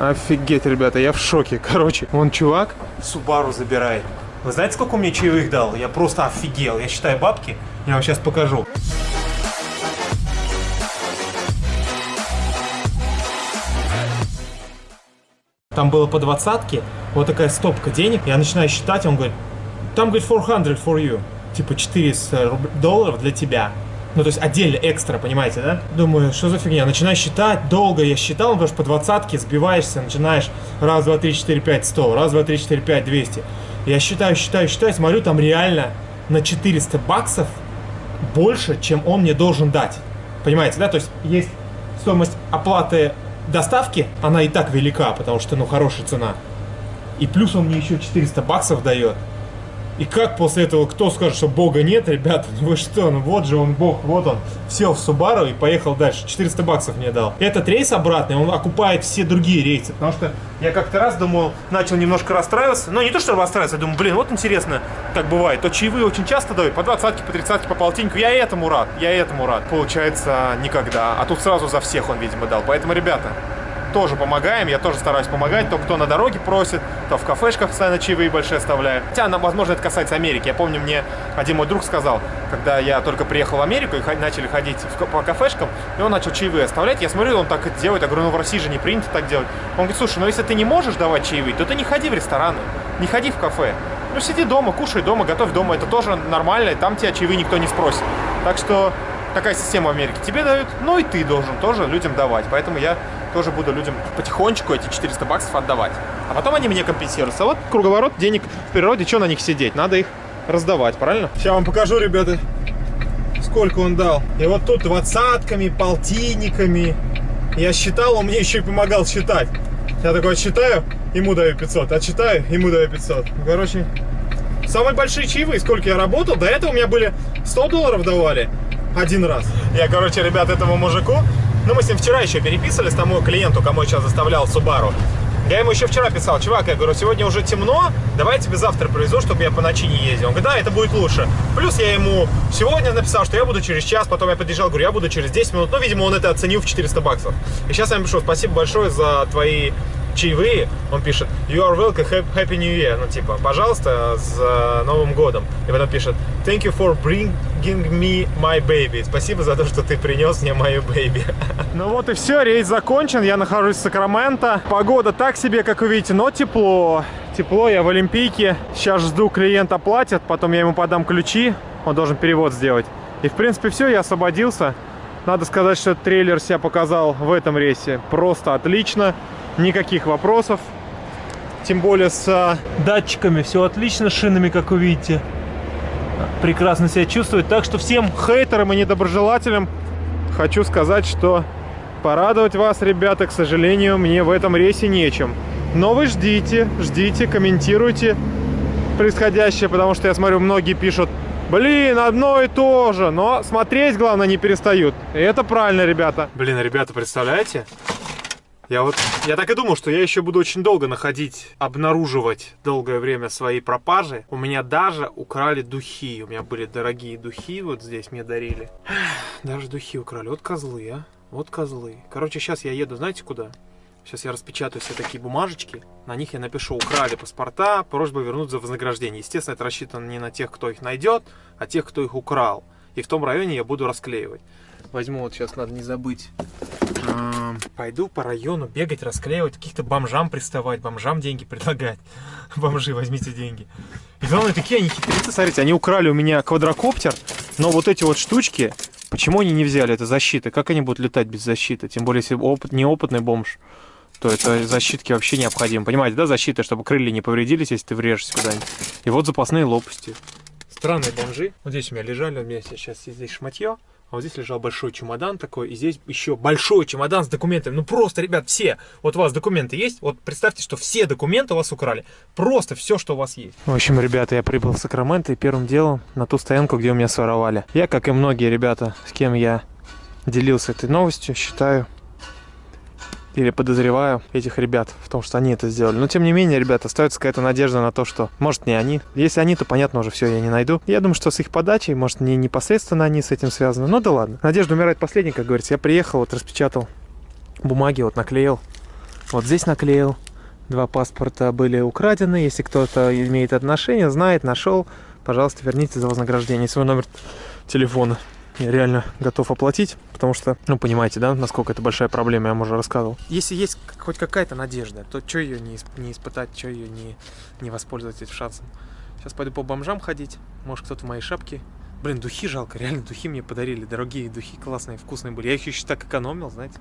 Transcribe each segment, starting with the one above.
Офигеть, ребята, я в шоке. Короче, вон чувак Субару забирает. Вы знаете, сколько мне чаевых дал? Я просто офигел. Я считаю бабки. Я вам сейчас покажу. Там было по двадцатке, вот такая стопка денег. Я начинаю считать, он говорит, там, говорит, 400 for you. Типа 400 долларов для тебя. Ну, то есть отдельно, экстра, понимаете, да? Думаю, что за фигня? Начинаю считать, долго я считал, потому что по двадцатке сбиваешься, начинаешь раз, два, три, четыре, пять, сто, раз, два, три, четыре, пять, двести. Я считаю, считаю, считаю, смотрю, там реально на 400 баксов больше, чем он мне должен дать. Понимаете, да? То есть есть стоимость оплаты доставки, она и так велика, потому что, ну, хорошая цена. И плюс он мне еще 400 баксов дает. И как после этого кто скажет, что Бога нет, ребята? Ну вы что, ну вот же он Бог, вот он. Сел в Субару и поехал дальше. 400 баксов мне дал. Этот рейс обратный, он окупает все другие рейсы. Потому что я как-то раз думал, начал немножко расстраиваться. Но не то, что расстраиваться, я думаю, блин, вот интересно, как бывает. То чаевые очень часто дают, по 20 по 30 по полтиннику. Я этому рад, я этому рад. Получается, никогда. А тут сразу за всех он, видимо, дал. Поэтому, ребята, тоже помогаем, я тоже стараюсь помогать, то кто на дороге просит, то в кафешках постоянно чаевые большие оставляю. Хотя, возможно, это касается Америки. Я помню, мне один мой друг сказал, когда я только приехал в Америку и начали ходить по кафешкам, и он начал чаевые оставлять, я смотрю, он так это делает, я говорю, ну в России же не принято так делать. Он говорит, слушай, ну если ты не можешь давать чаевые, то ты не ходи в рестораны, не ходи в кафе. Ну сиди дома, кушай дома, готовь дома, это тоже нормально, там тебя чаевые никто не спросит. Так что такая система в Америке. Тебе дают, ну и ты должен тоже людям давать. Поэтому я тоже буду людям потихонечку эти 400 баксов отдавать. А потом они мне компенсируются. Вот круговорот денег в природе, что на них сидеть? Надо их раздавать, правильно? Сейчас вам покажу, ребята, сколько он дал. И вот тут двадцатками, полтинниками. Я считал, он мне еще и помогал считать. Я такой отсчитаю, ему даю 500, отсчитаю, ему даю 500. Короче, самые большие чаевые, сколько я работал, до этого у меня были 100 долларов давали один раз. Я, короче, ребят, этому мужику ну, мы с ним вчера еще переписывались, тому клиенту, кому я сейчас заставлял Субару. Я ему еще вчера писал, чувак, я говорю, сегодня уже темно, давай я тебе завтра привезу, чтобы я по ночи не ездил. Он говорит, да, это будет лучше. Плюс я ему сегодня написал, что я буду через час, потом я подъезжал, говорю, я буду через 10 минут. Ну, видимо, он это оценил в 400 баксов. И сейчас я ему пишу, спасибо большое за твои чаевые, он пишет You are welcome, happy new year. Ну, типа, пожалуйста, с э, Новым годом. И потом пишет Thank you for bringing me my baby. Спасибо за то, что ты принес мне мою baby. ну вот и все, рейс закончен. Я нахожусь в Сакраменто. Погода так себе, как вы видите, но тепло. Тепло, я в Олимпийке. Сейчас жду, клиент оплатит, потом я ему подам ключи. Он должен перевод сделать. И, в принципе, все, я освободился. Надо сказать, что трейлер себя показал в этом рейсе просто отлично никаких вопросов. Тем более с а, датчиками все отлично, шинами, как вы видите. Прекрасно себя чувствует. Так что всем хейтерам и недоброжелателям хочу сказать, что порадовать вас, ребята, к сожалению, мне в этом рейсе нечем. Но вы ждите, ждите, комментируйте происходящее, потому что я смотрю, многие пишут, блин, одно и то же, но смотреть, главное, не перестают. И это правильно, ребята. Блин, ребята, представляете? Я вот, я так и думал, что я еще буду очень долго находить, обнаруживать долгое время свои пропажи. У меня даже украли духи. У меня были дорогие духи, вот здесь мне дарили. Даже духи украли. Вот козлы, а. Вот козлы. Короче, сейчас я еду, знаете куда? Сейчас я распечатаю все такие бумажечки. На них я напишу «Украли паспорта, просьба вернуть за вознаграждение». Естественно, это рассчитано не на тех, кто их найдет, а тех, кто их украл. И в том районе я буду расклеивать. Возьму вот сейчас, надо не забыть пойду по району бегать, расклеивать, каких-то бомжам приставать, бомжам деньги предлагать. Бомжи, возьмите деньги. И главное, такие они хитрецы, смотрите, они украли у меня квадрокоптер, но вот эти вот штучки, почему они не взяли? Это защита. Как они будут летать без защиты? Тем более, если опыт, неопытный бомж, то это защитки вообще необходимо. Понимаете, да, защита, чтобы крылья не повредились, если ты врежешься куда-нибудь. И вот запасные лопасти. Странные бомжи. Вот здесь у меня лежали, у меня сейчас здесь шматье. А вот здесь лежал большой чемодан такой, и здесь еще большой чемодан с документами. Ну просто, ребят, все. Вот у вас документы есть? Вот представьте, что все документы у вас украли. Просто все, что у вас есть. В общем, ребята, я прибыл в Сакраменто и первым делом на ту стоянку, где у меня своровали. Я, как и многие ребята, с кем я делился этой новостью, считаю или подозреваю этих ребят в том, что они это сделали. Но тем не менее, ребята, остается какая-то надежда на то, что может не они. Если они, то понятно уже все, я не найду. Я думаю, что с их подачей, может не непосредственно они с этим связаны. Ну да ладно. Надежда умирает последней, как говорится. Я приехал, вот распечатал бумаги, вот наклеил. Вот здесь наклеил. Два паспорта были украдены. Если кто-то имеет отношение, знает, нашел, пожалуйста, верните за вознаграждение свой номер телефона. Я реально готов оплатить, потому что, ну, понимаете, да, насколько это большая проблема, я вам уже рассказывал. Если есть хоть какая-то надежда, то что ее не, не испытать, что ее не, не воспользоваться этим шансом. Сейчас пойду по бомжам ходить, может кто-то в моей шапке. Блин, духи жалко, реально духи мне подарили, дорогие духи, классные, вкусные были. Я их еще так экономил, знаете.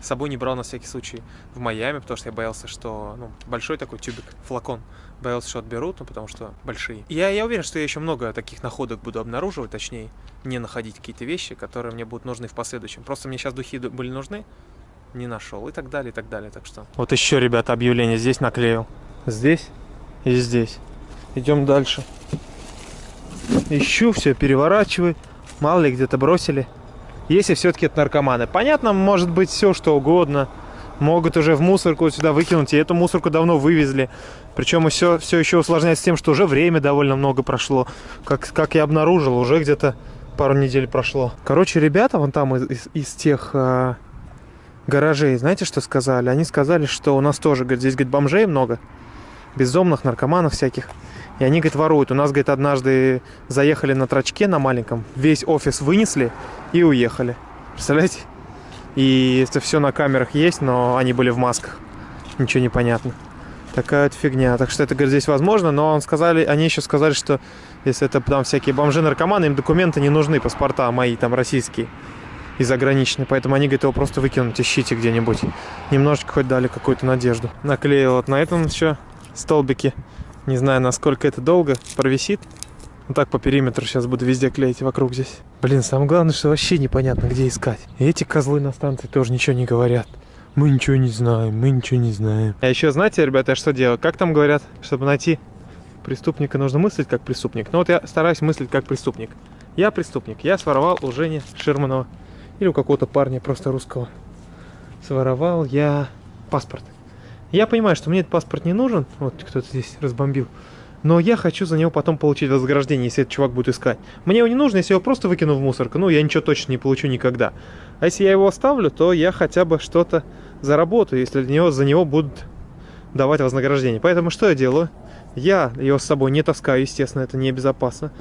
С собой не брал на всякий случай в Майами, потому что я боялся, что, ну, большой такой тюбик, флакон. Боялся, что отберут, ну, потому что большие. Я, я уверен, что я еще много таких находок буду обнаруживать, точнее, не находить какие-то вещи, которые мне будут нужны в последующем. Просто мне сейчас духи ду- были нужны, не нашел, и так далее, и так далее, так что... Вот еще, ребята, объявление здесь наклеил. Здесь и здесь. Идем дальше. Ищу, все переворачиваю. Мало ли где-то бросили. Если все-таки это наркоманы. Понятно, может быть все что угодно. Могут уже в мусорку сюда выкинуть. И эту мусорку давно вывезли. Причем все, все еще усложняется тем, что уже время довольно много прошло. Как, как я обнаружил, уже где-то пару недель прошло. Короче, ребята вон там из, из- из тех а, гаражей, знаете, что сказали? Они сказали, что у нас тоже, говорит, здесь, говорит, бомжей много. Бездомных, наркоманов всяких. И они, говорит, воруют. У нас, говорит, однажды заехали на трачке на маленьком, весь офис вынесли и уехали. Представляете? И это все на камерах есть, но они были в масках. Ничего не понятно. Такая вот фигня. Так что это, говорит, здесь возможно, но он сказали, они еще сказали, что если это там всякие бомжи-наркоманы, им документы не нужны, паспорта мои там российские и заграничные. Поэтому они, говорит, его просто выкинуть, ищите где-нибудь. Немножечко хоть дали какую-то надежду. Наклеил вот на этом еще столбики. Не знаю, насколько это долго провисит. Вот так по периметру сейчас буду везде клеить вокруг здесь. Блин, самое главное, что вообще непонятно, где искать. И эти козлы на станции тоже ничего не говорят. Мы ничего не знаем, мы ничего не знаем. А еще знаете, ребята, я что делаю? Как там говорят, чтобы найти преступника, нужно мыслить как преступник. Ну вот я стараюсь мыслить как преступник. Я преступник. Я своровал у Жени Ширманова. Или у какого-то парня просто русского. Своровал я паспорт. Я понимаю, что мне этот паспорт не нужен. Вот кто-то здесь разбомбил. Но я хочу за него потом получить вознаграждение, если этот чувак будет искать. Мне его не нужно, если я его просто выкину в мусорку. Ну, я ничего точно не получу никогда. А если я его оставлю, то я хотя бы что-то заработаю, если для него, за него будут давать вознаграждение. Поэтому что я делаю? Я его с собой не таскаю, естественно, это небезопасно.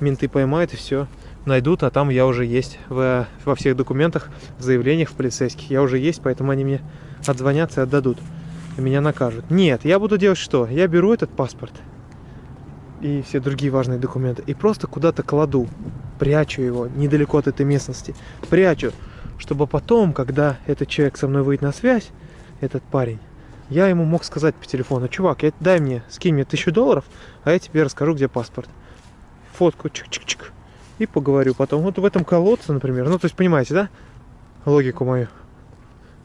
Менты поймают и все. Найдут, а там я уже есть в, во всех документах, в заявлениях в полицейских. Я уже есть, поэтому они мне отзвонятся и отдадут. Меня накажут. Нет, я буду делать что? Я беру этот паспорт и все другие важные документы и просто куда-то кладу, прячу его недалеко от этой местности, прячу, чтобы потом, когда этот человек со мной выйдет на связь, этот парень, я ему мог сказать по телефону, чувак, я, дай мне, скинь мне тысячу долларов, а я тебе расскажу, где паспорт. Фотку, чик-чик-чик, и поговорю потом. Вот в этом колодце, например, ну, то есть, понимаете, да, логику мою?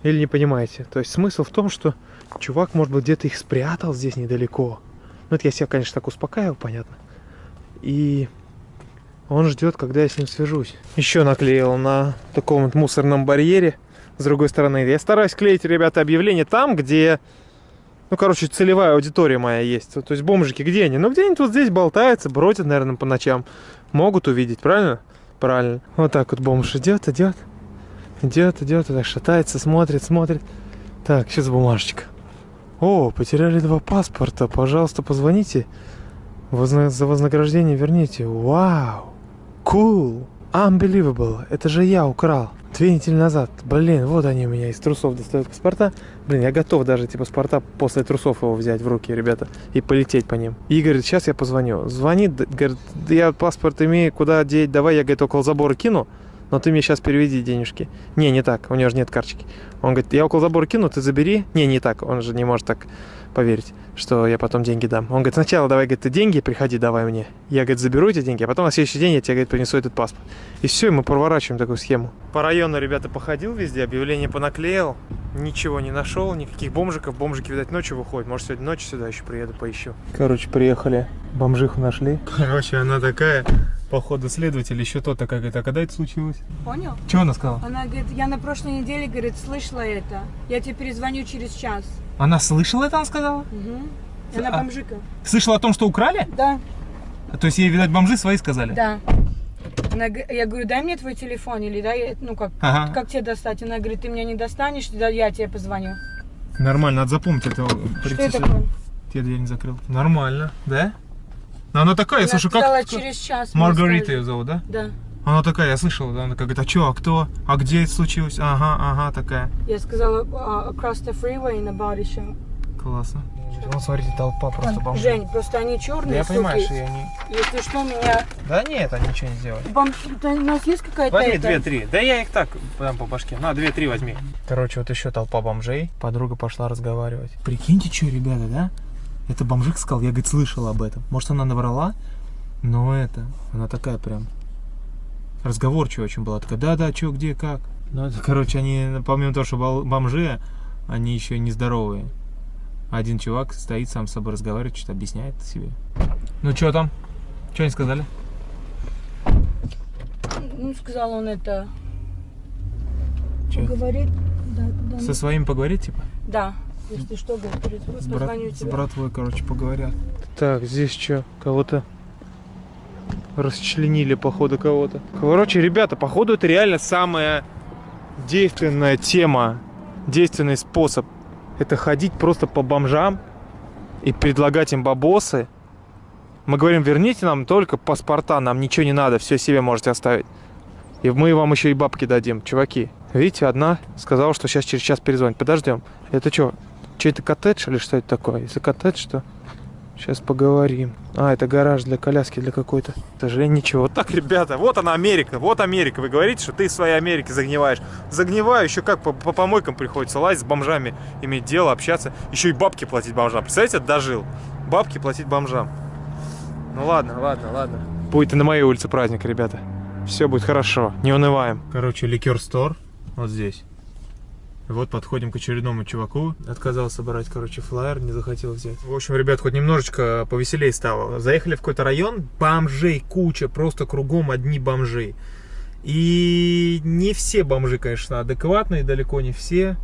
Или не понимаете? То есть, смысл в том, что чувак, может быть, где-то их спрятал здесь недалеко. Ну, это я себя, конечно, так успокаивал, понятно. И он ждет, когда я с ним свяжусь. Еще наклеил на таком вот мусорном барьере. С другой стороны, я стараюсь клеить, ребята, объявления там, где, ну, короче, целевая аудитория моя есть. То есть бомжики, где они? Ну, где-нибудь вот здесь болтаются, бродят, наверное, по ночам. Могут увидеть, правильно? Правильно. Вот так вот бомж идет, идет. Идет, идет, так шатается, смотрит, смотрит. Так, сейчас бумажечка. О, потеряли два паспорта. Пожалуйста, позвоните. Возна- За вознаграждение верните. Вау. Cool. Unbelievable. Это же я украл. Две недели назад. Блин, вот они у меня из трусов достают паспорта. Блин, я готов даже эти паспорта после трусов его взять в руки, ребята, и полететь по ним. И говорит, сейчас я позвоню. Звонит, говорит, «Да я паспорт имею, куда деть, давай, я, говорит, около забора кину, но ты мне сейчас переведи денежки. Не, не так, у него же нет карточки. Он говорит, я около забора кину, ты забери. Не, не так, он же не может так поверить, что я потом деньги дам. Он говорит, сначала давай, говорит, ты деньги, приходи, давай мне. Я, говорит, заберу эти деньги, а потом на следующий день я тебе, говорит, принесу этот паспорт. И все, и мы проворачиваем такую схему. По району, ребята, походил везде, объявление понаклеил, ничего не нашел, никаких бомжиков. Бомжики, видать, ночью выходят. Может, сегодня ночью сюда еще приеду, поищу. Короче, приехали, бомжиху нашли. Короче, она такая, походу, следователь, еще то-то как это. Когда это случилось? Понял? Что она сказала? Она говорит, я на прошлой неделе, говорит, слышала это. Я тебе перезвоню через час. Она слышала это, она сказала? Угу. Она А- бомжика. Слышала о том, что украли? Да, То есть ей, видать, бомжи свои сказали? да. Она, я говорю, дай мне твой телефон, или дай, ну как, Ага. как тебе достать? Она говорит, ты меня не достанешь, да я тебе позвоню. Нормально, надо запомнить это. Что это такое? Я дверь не закрыл. Нормально, да? Но она такая, Она слушай, как... через час. Маргарита ее зовут, да? Да. Она такая, я слышал, да, она как говорит, а что, а кто? А где это случилось? Ага, ага, такая. Я сказала а, across the freeway in a body shop. Классно. Ну, смотрите, толпа просто бомжей. Жень, просто они Да черные, я понимаю, суки. что я не... Если что, меня... Да нет, они ничего не сделают. Бом... Да у нас есть какая-то Возьми две-три. Да я их так дам по башке. На, две-три возьми. Короче, вот еще толпа бомжей. Подруга пошла разговаривать. Прикиньте, что, ребята, да? Это бомжик сказал, я, говорит, слышал об этом. Может, она набрала, но это, она такая прям разговорчивая очень была. Такая, да-да, что, где, как. Ну, это, короче, они, помимо того, что бомжи, они еще нездоровые. Один чувак стоит, сам с собой разговаривает, что-то объясняет себе. Ну, что там? Что они сказали? Ну, сказал он это... Чё? Говорит... Да, да, Со своим поговорить, типа? да. Если что, говорит, С, брат- с братвой, короче, поговорят. Так, здесь что, кого-то расчленили, походу, кого-то. Короче, ребята, походу, это реально самая действенная тема, действенный способ. Это ходить просто по бомжам и предлагать им бабосы. Мы говорим, верните нам только паспорта, нам ничего не надо, все себе можете оставить. И мы вам еще и бабки дадим, чуваки. Видите, одна сказала, что сейчас через час перезвонит. Подождем. Это что, чей-то коттедж или что это такое? Если коттедж, то сейчас поговорим. А, это гараж для коляски, для какой-то. К сожалению, ничего. Вот так, ребята, вот она Америка, вот Америка. Вы говорите, что ты в своей Америке загниваешь. Загниваю, еще как по, по помойкам приходится лазить с бомжами, иметь дело, общаться. Еще и бабки платить бомжам. Представляете, дожил. Бабки платить бомжам. Ну ладно, ладно, ладно. Будет и на моей улице праздник, ребята. Все будет хорошо, не унываем. Короче, ликер стор вот здесь. Вот подходим к очередному чуваку. Отказался брать, короче, флаер, не захотел взять. В общем, ребят, хоть немножечко повеселее стало. Заехали в какой-то район, бомжей куча, просто кругом одни бомжи. И не все бомжи, конечно, адекватные, далеко не все.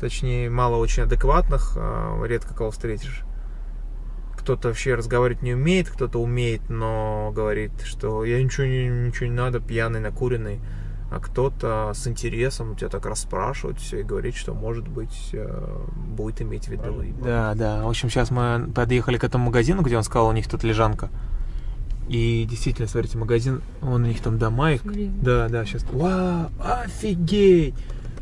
Точнее, мало очень адекватных, а, редко кого встретишь. Кто-то вообще разговаривать не умеет, кто-то умеет, но говорит, что я ничего не, ничего не надо, пьяный, накуренный а кто-то с интересом у тебя так расспрашивает все и говорит, что может быть э, будет иметь в виду. Да, да. В общем, сейчас мы подъехали к этому магазину, где он сказал, у них тут лежанка. И действительно, смотрите, магазин, он у них там дома. их-. Да, да, сейчас. Вау, офигеть!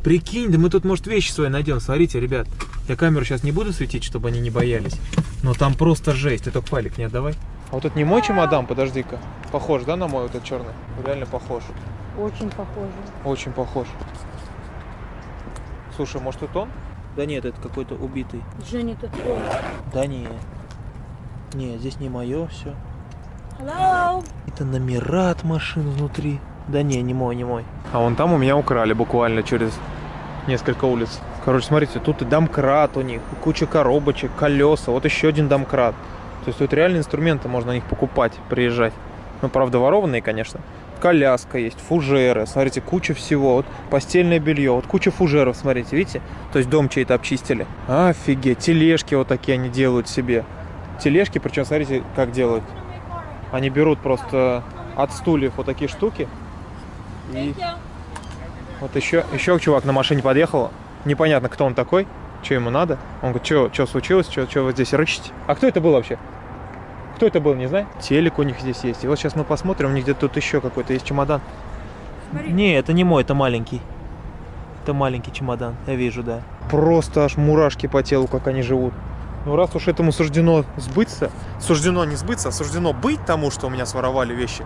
Прикинь, да мы тут, может, вещи свои найдем. Смотрите, ребят, я камеру сейчас не буду светить, чтобы они не боялись. Но там просто жесть. Ты только файлик не отдавай. А вот это не мой чемодан, подожди-ка. Похож, да, на мой вот этот черный? Реально похож. Очень похоже. Очень похож. Слушай, может это он? Да нет, это какой-то убитый. Женя, это твой. Да не. Не, здесь не мое все. Hello? Это номера от машин внутри. Да не, не мой, не мой. А вон там у меня украли буквально через несколько улиц. Короче, смотрите, тут и домкрат у них, и куча коробочек, колеса, вот еще один домкрат. То есть тут реально инструменты можно на них покупать, приезжать. Ну, правда, ворованные, конечно. Коляска есть, фужеры, смотрите, куча всего. Вот постельное белье, вот куча фужеров, смотрите, видите? То есть дом чей-то обчистили. Офигеть, тележки вот такие они делают себе. Тележки, причем, смотрите, как делают. Они берут просто от стульев вот такие штуки. И вот еще, еще чувак на машине подъехал. Непонятно, кто он такой, что ему надо. Он говорит, что, что случилось, что, что вы здесь рычите? А кто это был вообще? Кто это был, не знаю? Телек у них здесь есть. И вот сейчас мы посмотрим, у них где-то тут еще какой-то есть чемодан. Смотри. Не, это не мой, это маленький. Это маленький чемодан, я вижу, да. Просто аж мурашки по телу, как они живут. Ну раз уж этому суждено сбыться, суждено не сбыться, а суждено быть тому, что у меня своровали вещи,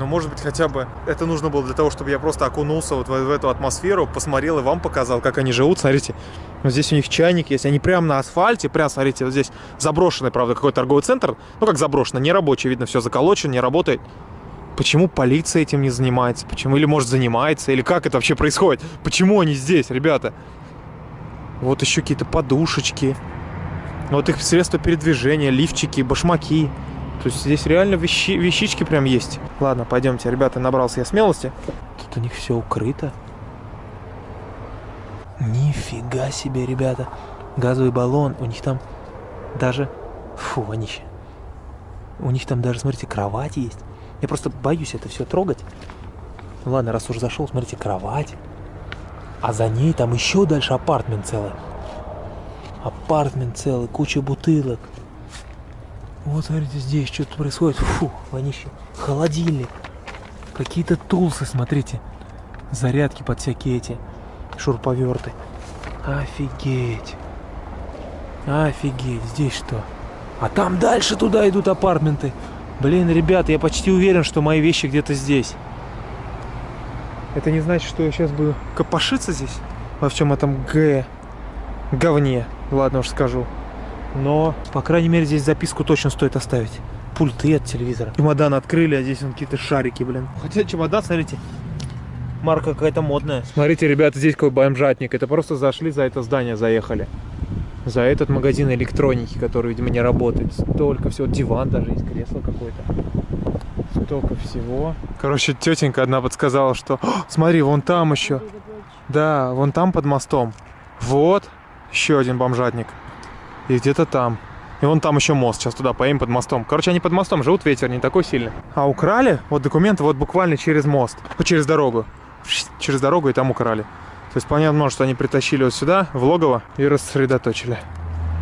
но может быть хотя бы это нужно было для того, чтобы я просто окунулся вот в, в эту атмосферу, посмотрел и вам показал, как они живут. Смотрите, вот здесь у них чайник есть, они прямо на асфальте, прям, смотрите, вот здесь заброшенный, правда, какой-то торговый центр, ну как заброшенный, не рабочий, видно, все заколочено, не работает. Почему полиция этим не занимается? Почему? Или, может, занимается? Или как это вообще происходит? Почему они здесь, ребята? Вот еще какие-то подушечки. Вот их средства передвижения, лифчики, башмаки. То есть здесь реально вещи, вещички прям есть. Ладно, пойдемте, ребята, набрался я смелости. Тут у них все укрыто. Нифига себе, ребята. Газовый баллон, у них там даже... Фу. У них там даже, смотрите, кровать есть. Я просто боюсь это все трогать. Ну ладно, раз уж зашел, смотрите, кровать. А за ней там еще дальше апартмент целый. Апартмент целый, куча бутылок. Вот, смотрите, здесь что-то происходит. Фу, вонище. Холодильник. Какие-то тулсы, смотрите. Зарядки под всякие эти шурповерты. Офигеть. Офигеть, здесь что? А там дальше туда идут апартменты. Блин, ребят, я почти уверен, что мои вещи где-то здесь. Это не значит, что я сейчас буду копошиться здесь во всем этом г говне. Ладно уж скажу. Но, по крайней мере, здесь записку точно стоит оставить. Пульты от телевизора. Чемодан открыли, а здесь вон какие-то шарики, блин. Хотя чемодан, смотрите, марка какая-то модная. Смотрите, ребята, здесь какой бомжатник. Это просто зашли за это здание, заехали. За этот магазин электроники, который, видимо, не работает. Столько всего. Диван даже есть, кресло какое-то. Столько всего. Короче, тетенька одна подсказала, что... О, смотри, вон там еще. Да, вон там под мостом. Вот. Еще один бомжатник. И где-то там. И вон там еще мост. Сейчас туда поедем под мостом. Короче, они под мостом живут, ветер не такой сильный. А украли вот документы вот буквально через мост. Через дорогу. Через дорогу и там украли. То есть понятно, что они притащили вот сюда, в логово, и рассредоточили.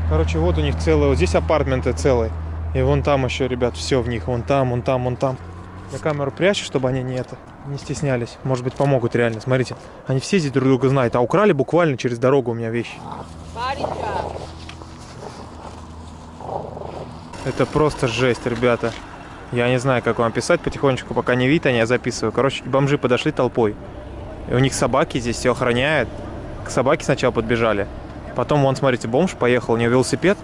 Короче, вот у них целые, вот здесь апартменты целые. И вон там еще, ребят, все в них. Вон там, вон там, вон там. Я камеру прячу, чтобы они не это, не стеснялись. Может быть, помогут реально. Смотрите, они все здесь друг друга знают. А украли буквально через дорогу у меня вещи. Это просто жесть, ребята. Я не знаю, как вам писать потихонечку, пока не видно, я записываю. Короче, бомжи подошли толпой. И у них собаки здесь все охраняют. К собаке сначала подбежали. Потом, вон, смотрите, бомж поехал, у него велосипед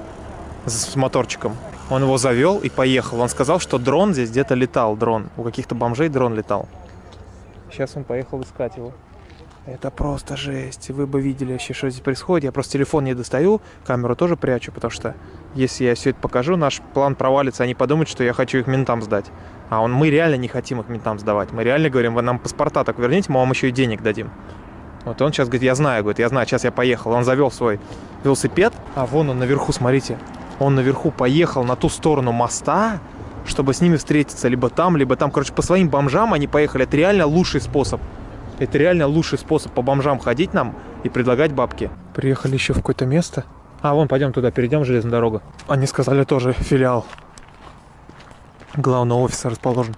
с моторчиком. Он его завел и поехал. Он сказал, что дрон здесь где-то летал, дрон. У каких-то бомжей дрон летал. Сейчас он поехал искать его. Это просто жесть. Вы бы видели вообще, что здесь происходит. Я просто телефон не достаю, камеру тоже прячу, потому что если я все это покажу, наш план провалится. Они подумают, что я хочу их ментам сдать. А он, мы реально не хотим их ментам сдавать. Мы реально говорим, вы нам паспорта так верните, мы вам еще и денег дадим. Вот он сейчас говорит, я знаю, говорит, я знаю, сейчас я поехал. Он завел свой велосипед, а вон он наверху, смотрите. Он наверху поехал на ту сторону моста, чтобы с ними встретиться. Либо там, либо там. Короче, по своим бомжам они поехали. Это реально лучший способ. Это реально лучший способ по бомжам ходить нам и предлагать бабки. Приехали еще в какое-то место. А, вон, пойдем туда, перейдем железную дорогу. Они сказали тоже филиал главного офиса расположен.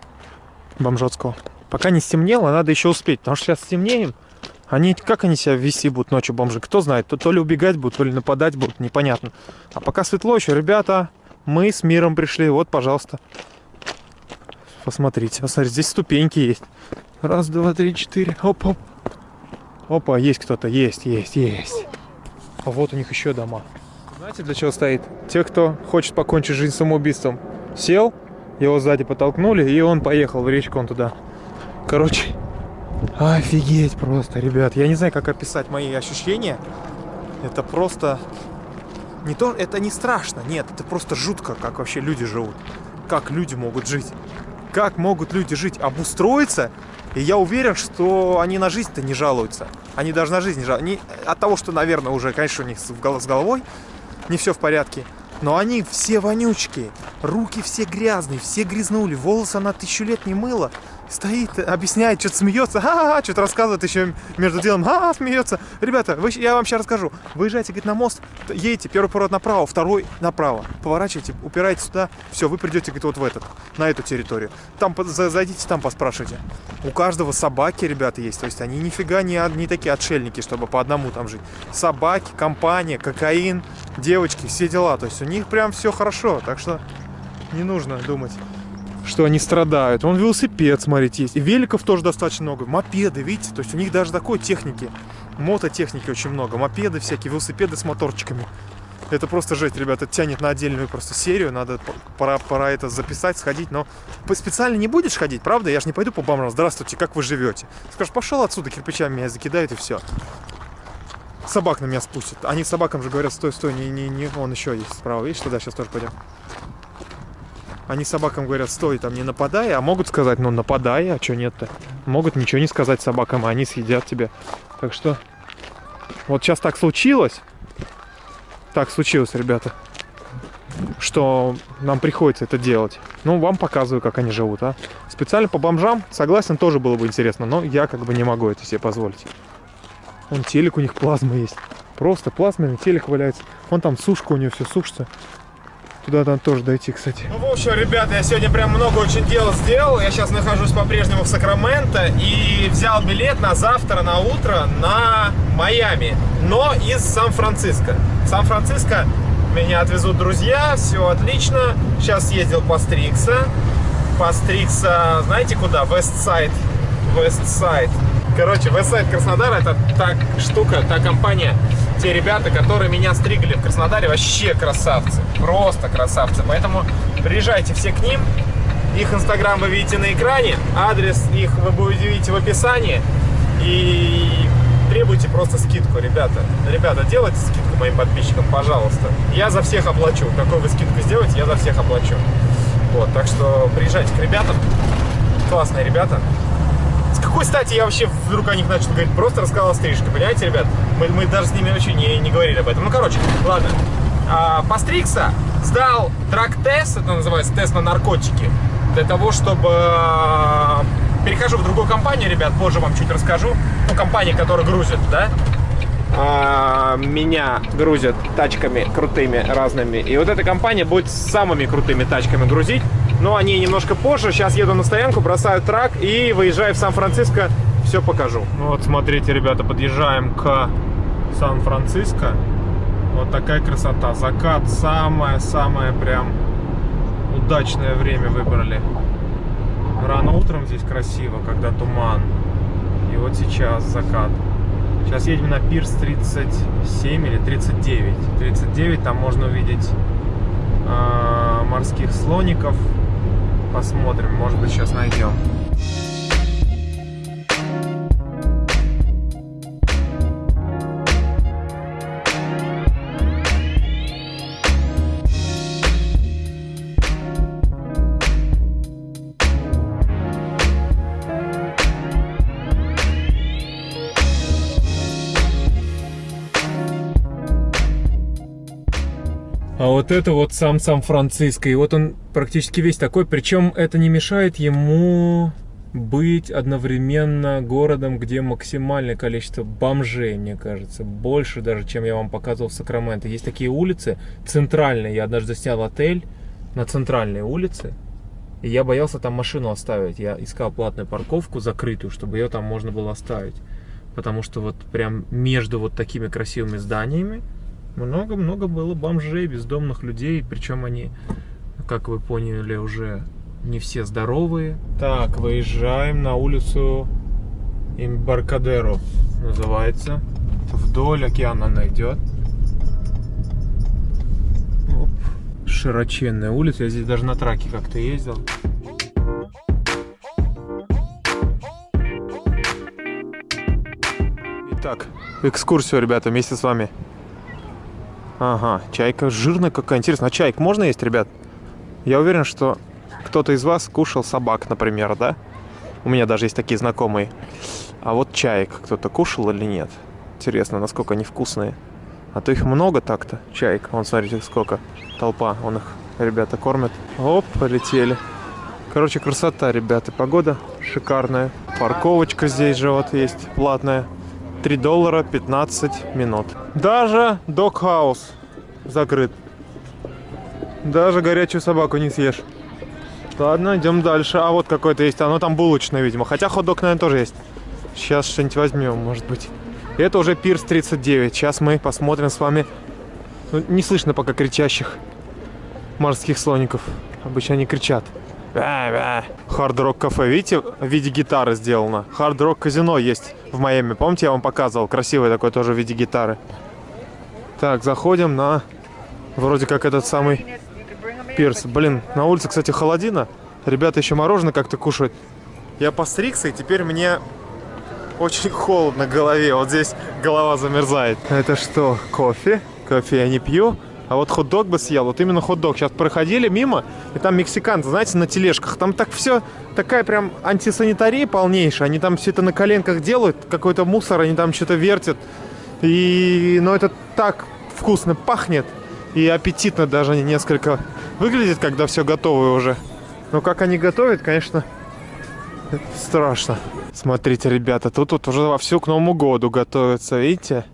Бомжотского. Пока не стемнело, надо еще успеть. Потому что сейчас стемнеем. Они, как они себя вести будут ночью, бомжи? Кто знает, то, то ли убегать будут, то ли нападать будут, непонятно. А пока светло еще, ребята, мы с миром пришли. Вот, пожалуйста. Посмотрите, посмотрите, здесь ступеньки есть. Раз, два, три, четыре. Оп, оп. Опа, есть кто-то, есть, есть, есть. А вот у них еще дома. Знаете, для чего стоит? Те, кто хочет покончить жизнь самоубийством. Сел, его сзади подтолкнули, и он поехал в речку, он туда. Короче, офигеть просто, ребят. Я не знаю, как описать мои ощущения. Это просто... Не то, это не страшно, нет, это просто жутко, как вообще люди живут. Как люди могут жить. Как могут люди жить? Обустроиться и я уверен, что они на жизнь-то не жалуются. Они даже на жизнь не жалуются. От того, что, наверное, уже, конечно, у них с головой не все в порядке. Но они все вонючки, руки все грязные, все грязнули, волосы она тысячу лет не мыла. Стоит, объясняет, что-то смеется, ха-ха, что-то рассказывает еще между делом, ха-ха, смеется. Ребята, вы, я вам сейчас расскажу. Выезжайте, говорит, на мост, едете, первый поворот направо, второй направо. Поворачивайте, упираете сюда, все, вы придете, говорит, вот в этот, на эту территорию. Там, зайдите, там поспрашивайте. У каждого собаки, ребята, есть, то есть они нифига не, не такие отшельники, чтобы по одному там жить. Собаки, компания, кокаин, девочки, все дела, то есть у них прям все хорошо, так что не нужно думать что они страдают. Вон велосипед, смотрите, есть. И великов тоже достаточно много. Мопеды, видите? То есть у них даже такой техники. Мототехники очень много. Мопеды всякие, велосипеды с моторчиками. Это просто жесть, ребята, тянет на отдельную просто серию. Надо пора, пора это записать, сходить. Но специально не будешь ходить, правда? Я же не пойду по бомжам. Здравствуйте, как вы живете? Скажешь, пошел отсюда, кирпичами меня закидают и все. Собак на меня спустят. Они собакам же говорят, стой, стой, не, не, не. Он еще есть справа. Видишь, туда сейчас тоже пойдем. Они собакам говорят, стой, там не нападай, а могут сказать, ну нападай, а что нет-то? Могут ничего не сказать собакам, а они съедят тебя. Так что, вот сейчас так случилось, так случилось, ребята, что нам приходится это делать. Ну, вам показываю, как они живут, а. Специально по бомжам, согласен, тоже было бы интересно, но я как бы не могу это себе позволить. Вон телек у них плазма есть. Просто плазменный телек валяется. Вон там сушка у нее все сушится. Туда там тоже дойти, кстати. Ну, в общем, ребята, я сегодня прям много очень дел сделал. Я сейчас нахожусь по-прежнему в Сакраменто и взял билет на завтра, на утро на Майами, но из Сан-Франциско. Сан-Франциско меня отвезут друзья, все отлично. Сейчас ездил постригся. Постригся, знаете куда? Вестсайд. Westside. Короче, Westside Краснодар это та штука, та компания, те ребята, которые меня стригли в Краснодаре, вообще красавцы. Просто красавцы. Поэтому приезжайте все к ним. Их инстаграм вы видите на экране, адрес их вы будете видеть в описании. И требуйте просто скидку, ребята. Ребята, делайте скидку моим подписчикам, пожалуйста. Я за всех оплачу. Какой вы скидку сделаете, я за всех оплачу. Вот, так что приезжайте к ребятам. Классные ребята. С какой стати я вообще вдруг о них начал говорить? Просто рассказал о стрижке, понимаете, ребят? Мы, мы даже с ними вообще не, не говорили об этом. Ну, короче, ладно. А, постригся, сдал трак-тест, это называется тест на наркотики, для того, чтобы... а, Перехожу в другую компанию, ребят, позже вам чуть расскажу. Ну, компания, которая грузит, да? А, меня грузят тачками крутыми разными. И вот эта компания будет с самыми крутыми тачками грузить. Но они немножко позже. Сейчас еду на стоянку, бросаю трак и выезжаю в Сан-Франциско. Все покажу. Вот смотрите, ребята, подъезжаем к Сан-Франциско. Вот такая красота. Закат самое-самое прям удачное время выбрали. Рано утром здесь красиво, когда туман. И вот сейчас закат. Сейчас едем на пирс 37 или 39. 39, там можно увидеть э, морских слоников. Посмотрим, может быть сейчас найдем. Вот это вот сам Сан-Франциско. И вот он практически весь такой. Причем это не мешает ему быть одновременно городом, где максимальное количество бомжей, мне кажется. Больше даже, чем я вам показывал в Сакраменто. Есть такие улицы центральные. Я однажды снял отель на центральной улице. И я боялся там машину оставить. Я искал платную парковку закрытую, чтобы ее там можно было оставить. Потому что вот прям между вот такими красивыми зданиями много-много было бомжей, бездомных людей, причем они, как вы поняли, уже не все здоровые. Так, выезжаем на улицу Имбаркадеро, называется. Вдоль океана она идет. Оп. Широченная улица, я здесь даже на траке как-то ездил. Итак, экскурсию, ребята, вместе с вами. Ага, чайка жирная какая. Интересно, а чайк можно есть, ребят? Я уверен, что кто-то из вас кушал собак, например, да? У меня даже есть такие знакомые. А вот чаек кто-то кушал или нет? Интересно, насколько они вкусные. А то их много так-то, чаек. Вон, смотрите, сколько. Толпа, он их, ребята, кормят. Оп, полетели. Короче, красота, ребята. Погода шикарная. Парковочка здесь же вот есть, платная. 3 доллара 15 минут. Даже док-хаус закрыт. Даже горячую собаку не съешь. Ладно, идем дальше. А вот какой-то есть. Оно там булочное, видимо. Хотя хот-дог, наверное, тоже есть. Сейчас что-нибудь возьмем, может быть. Это уже пирс 39. Сейчас мы посмотрим с вами. Ну, не слышно пока кричащих морских слоников. Обычно они кричат. Хард Рок кафе, видите, в виде гитары сделано. Хард Рок казино есть в Майами. Помните, я вам показывал? Красивый такой тоже в виде гитары. Так, заходим на вроде как этот самый пирс. Блин, на улице, кстати, холодина. Ребята еще мороженое как-то кушают. Я постригся, и теперь мне очень холодно в голове. Вот здесь голова замерзает. Это что, кофе? Кофе я не пью. А вот хот-дог бы съел, вот именно хот-дог. Сейчас проходили мимо, и там мексиканцы, знаете, на тележках. Там так все, такая прям антисанитария полнейшая. Они там все это на коленках делают, какой-то мусор, они там что-то вертят. И, ну, это так вкусно пахнет. И аппетитно даже несколько выглядит, когда все готово уже. Но как они готовят, конечно, страшно. Смотрите, ребята, тут, тут уже вовсю к Новому году готовятся, видите?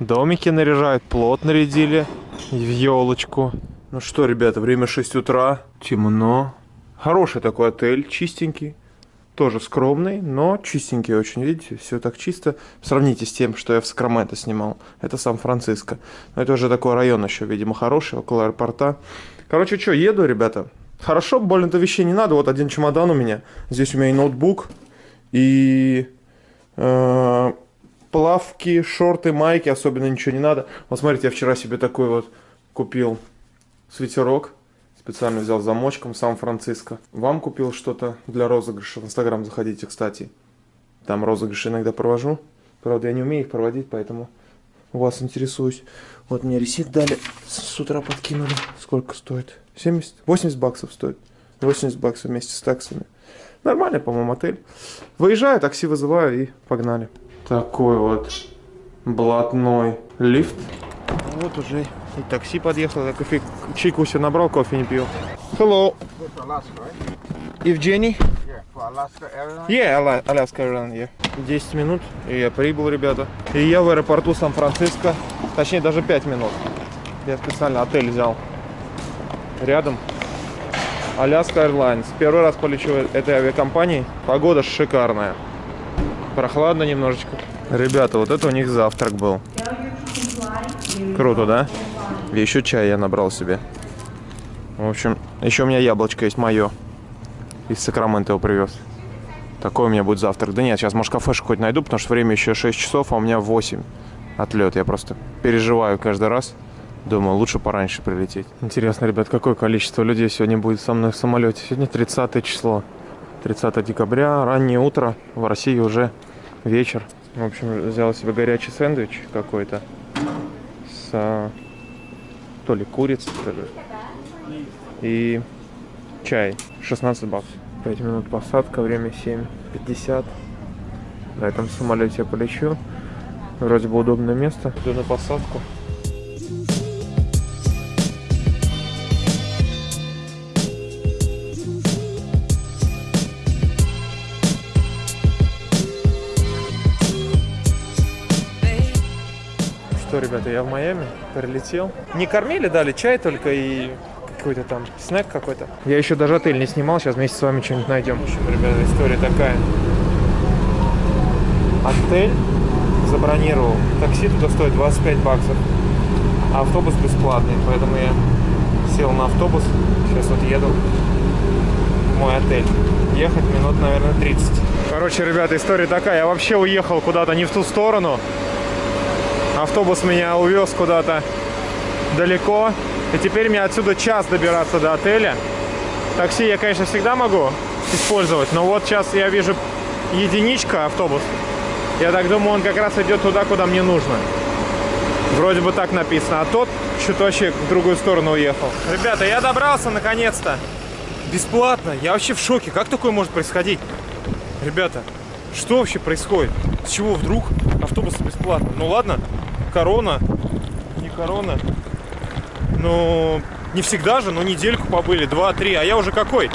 Домики наряжают, плот нарядили. И в елочку. Ну что, ребята, время 6 утра. Темно. Хороший такой отель, чистенький. Тоже скромный, но чистенький очень, видите, все так чисто. Сравните с тем, что я в Сакраменто снимал. Это Сан-Франциско. Но это уже такой район еще, видимо, хороший, около аэропорта. Короче, что, еду, ребята. Хорошо, больно-то вещей не надо. Вот один чемодан у меня. Здесь у меня и ноутбук, и э, плавки, шорты, майки. Особенно ничего не надо. Вот смотрите, я вчера себе такой вот купил свитерок. Специально взял замочком Сан-Франциско. Вам купил что-то для розыгрыша. В Инстаграм заходите, кстати. Там розыгрыши иногда провожу. Правда, я не умею их проводить, поэтому у вас интересуюсь. Вот мне ресит дали. С утра подкинули. Сколько стоит? 70? 80 баксов стоит. 80 баксов вместе с таксами. Нормальный, по-моему, отель. Выезжаю, такси вызываю и погнали. Такой вот блатной лифт. Вот уже и такси подъехало. Я кофе, чайку себе набрал, кофе не пью. Hello. Евгений? Yeah, Ala- Alaska Airlines, yeah. 10 минут, и я прибыл, ребята. И я в аэропорту Сан-Франциско. Точнее, даже 5 минут. Я специально отель взял. Рядом. Alaska Airlines. Первый раз полечу этой авиакомпанией. Погода шикарная. Прохладно немножечко. Ребята, вот это у них завтрак был. Круто, да? И еще чай я набрал себе. В общем, еще у меня яблочко есть мое. Из Сакрамента его привез. Такой у меня будет завтрак. Да нет, сейчас, может, кафешку хоть найду, потому что время еще 6 часов, а у меня 8 отлет. Я просто переживаю каждый раз. Думаю, лучше пораньше прилететь. Интересно, ребят, какое количество людей сегодня будет со мной в самолете? Сегодня 30 число. 30 декабря, раннее утро. В России уже вечер. В общем, взял себе горячий сэндвич какой-то. С а, то ли курицей, то ли. И чай. 16 баксов. 5 минут посадка, время 7.50. На этом самолете я полечу. Вроде бы удобное место. Иду на посадку. Что, ребята, я в Майами, прилетел. Не кормили, дали чай только и какой-то там снэк какой-то. Я еще даже отель не снимал, сейчас вместе с вами что-нибудь найдем. В общем, ребята, история такая. Отель забронировал. Такси туда стоит 25 баксов. А автобус бесплатный, поэтому я сел на автобус. Сейчас вот еду в мой отель. Ехать минут, наверное, 30. Короче, ребята, история такая. Я вообще уехал куда-то не в ту сторону. Автобус меня увез куда-то далеко. И теперь мне отсюда час добираться до отеля. Такси я, конечно, всегда могу использовать, но вот сейчас я вижу единичка автобус. Я так думаю, он как раз идет туда, куда мне нужно. Вроде бы так написано, а тот вообще в другую сторону уехал. Ребята, я добрался наконец-то. Бесплатно. Я вообще в шоке. Как такое может происходить? Ребята, что вообще происходит? С чего вдруг автобус бесплатно? Ну ладно, корона, не корона. Ну, не всегда же, но недельку побыли, два-три. А я уже какой?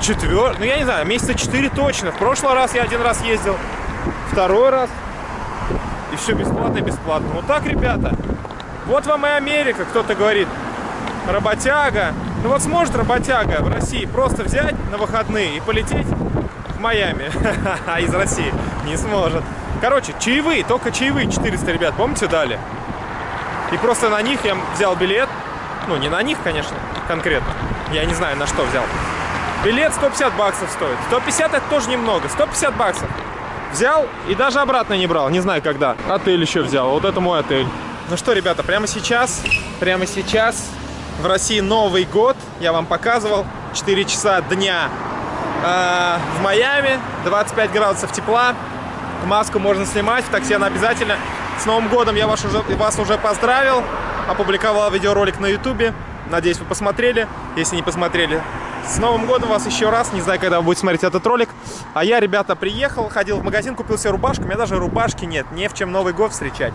Четвертый, ну я не знаю, месяца четыре точно. В прошлый раз я один раз ездил, второй раз. И все бесплатно бесплатно. Вот так, ребята. Вот вам и Америка, кто-то говорит. Работяга. Ну вот сможет работяга в России просто взять на выходные и полететь в Майами. А из России не сможет. Короче, чаевые, только чаевые 400, ребят, помните, дали? И просто на них я взял билет. Ну, не на них, конечно, конкретно. Я не знаю, на что взял. Билет 150 баксов стоит. 150 это тоже немного. 150 баксов. Взял и даже обратно не брал. Не знаю, когда. Отель еще взял. Вот это мой отель. Ну что, ребята, прямо сейчас, прямо сейчас в России Новый год. Я вам показывал. 4 часа дня э, в Майами. 25 градусов тепла. Маску можно снимать. В такси она обязательно. С Новым годом я вас уже, вас уже поздравил. Опубликовал видеоролик на ютубе. Надеюсь, вы посмотрели. Если не посмотрели, с Новым годом вас еще раз. Не знаю, когда вы будете смотреть этот ролик. А я, ребята, приехал, ходил в магазин, купил себе рубашку. У меня даже рубашки нет. Не в чем Новый год встречать.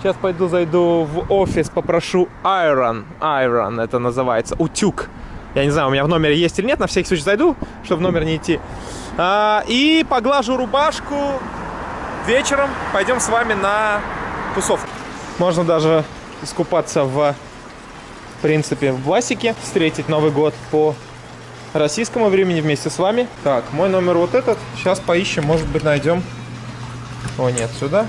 Сейчас пойду, зайду в офис, попрошу Iron. Iron это называется. Утюг. Я не знаю, у меня в номере есть или нет. На всякий случай зайду, чтобы в номер не идти. А, и поглажу рубашку. Вечером пойдем с вами на тусовку. Можно даже искупаться в в принципе, в Васике встретить Новый год по российскому времени вместе с вами. Так, мой номер вот этот. Сейчас поищем, может быть, найдем. О, нет, сюда.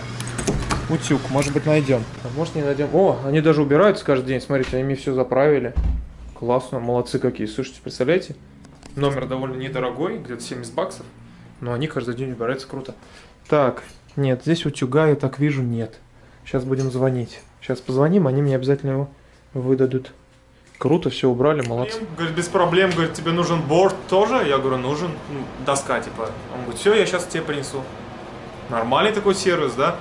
Утюг, может быть, найдем. А может, не найдем. О, они даже убираются каждый день. Смотрите, они мне все заправили. Классно, молодцы какие. Слушайте, представляете? Номер довольно недорогой, где-то 70 баксов. Но они каждый день убираются, круто. Так, нет, здесь утюга, я так вижу, нет. Сейчас будем звонить. Сейчас позвоним, они мне обязательно его выдадут. Круто, все убрали, молодцы. Говорит, без проблем, говорит, тебе нужен борт тоже? Я говорю, нужен, ну, доска, типа. Он говорит, все, я сейчас тебе принесу. Нормальный такой сервис, да?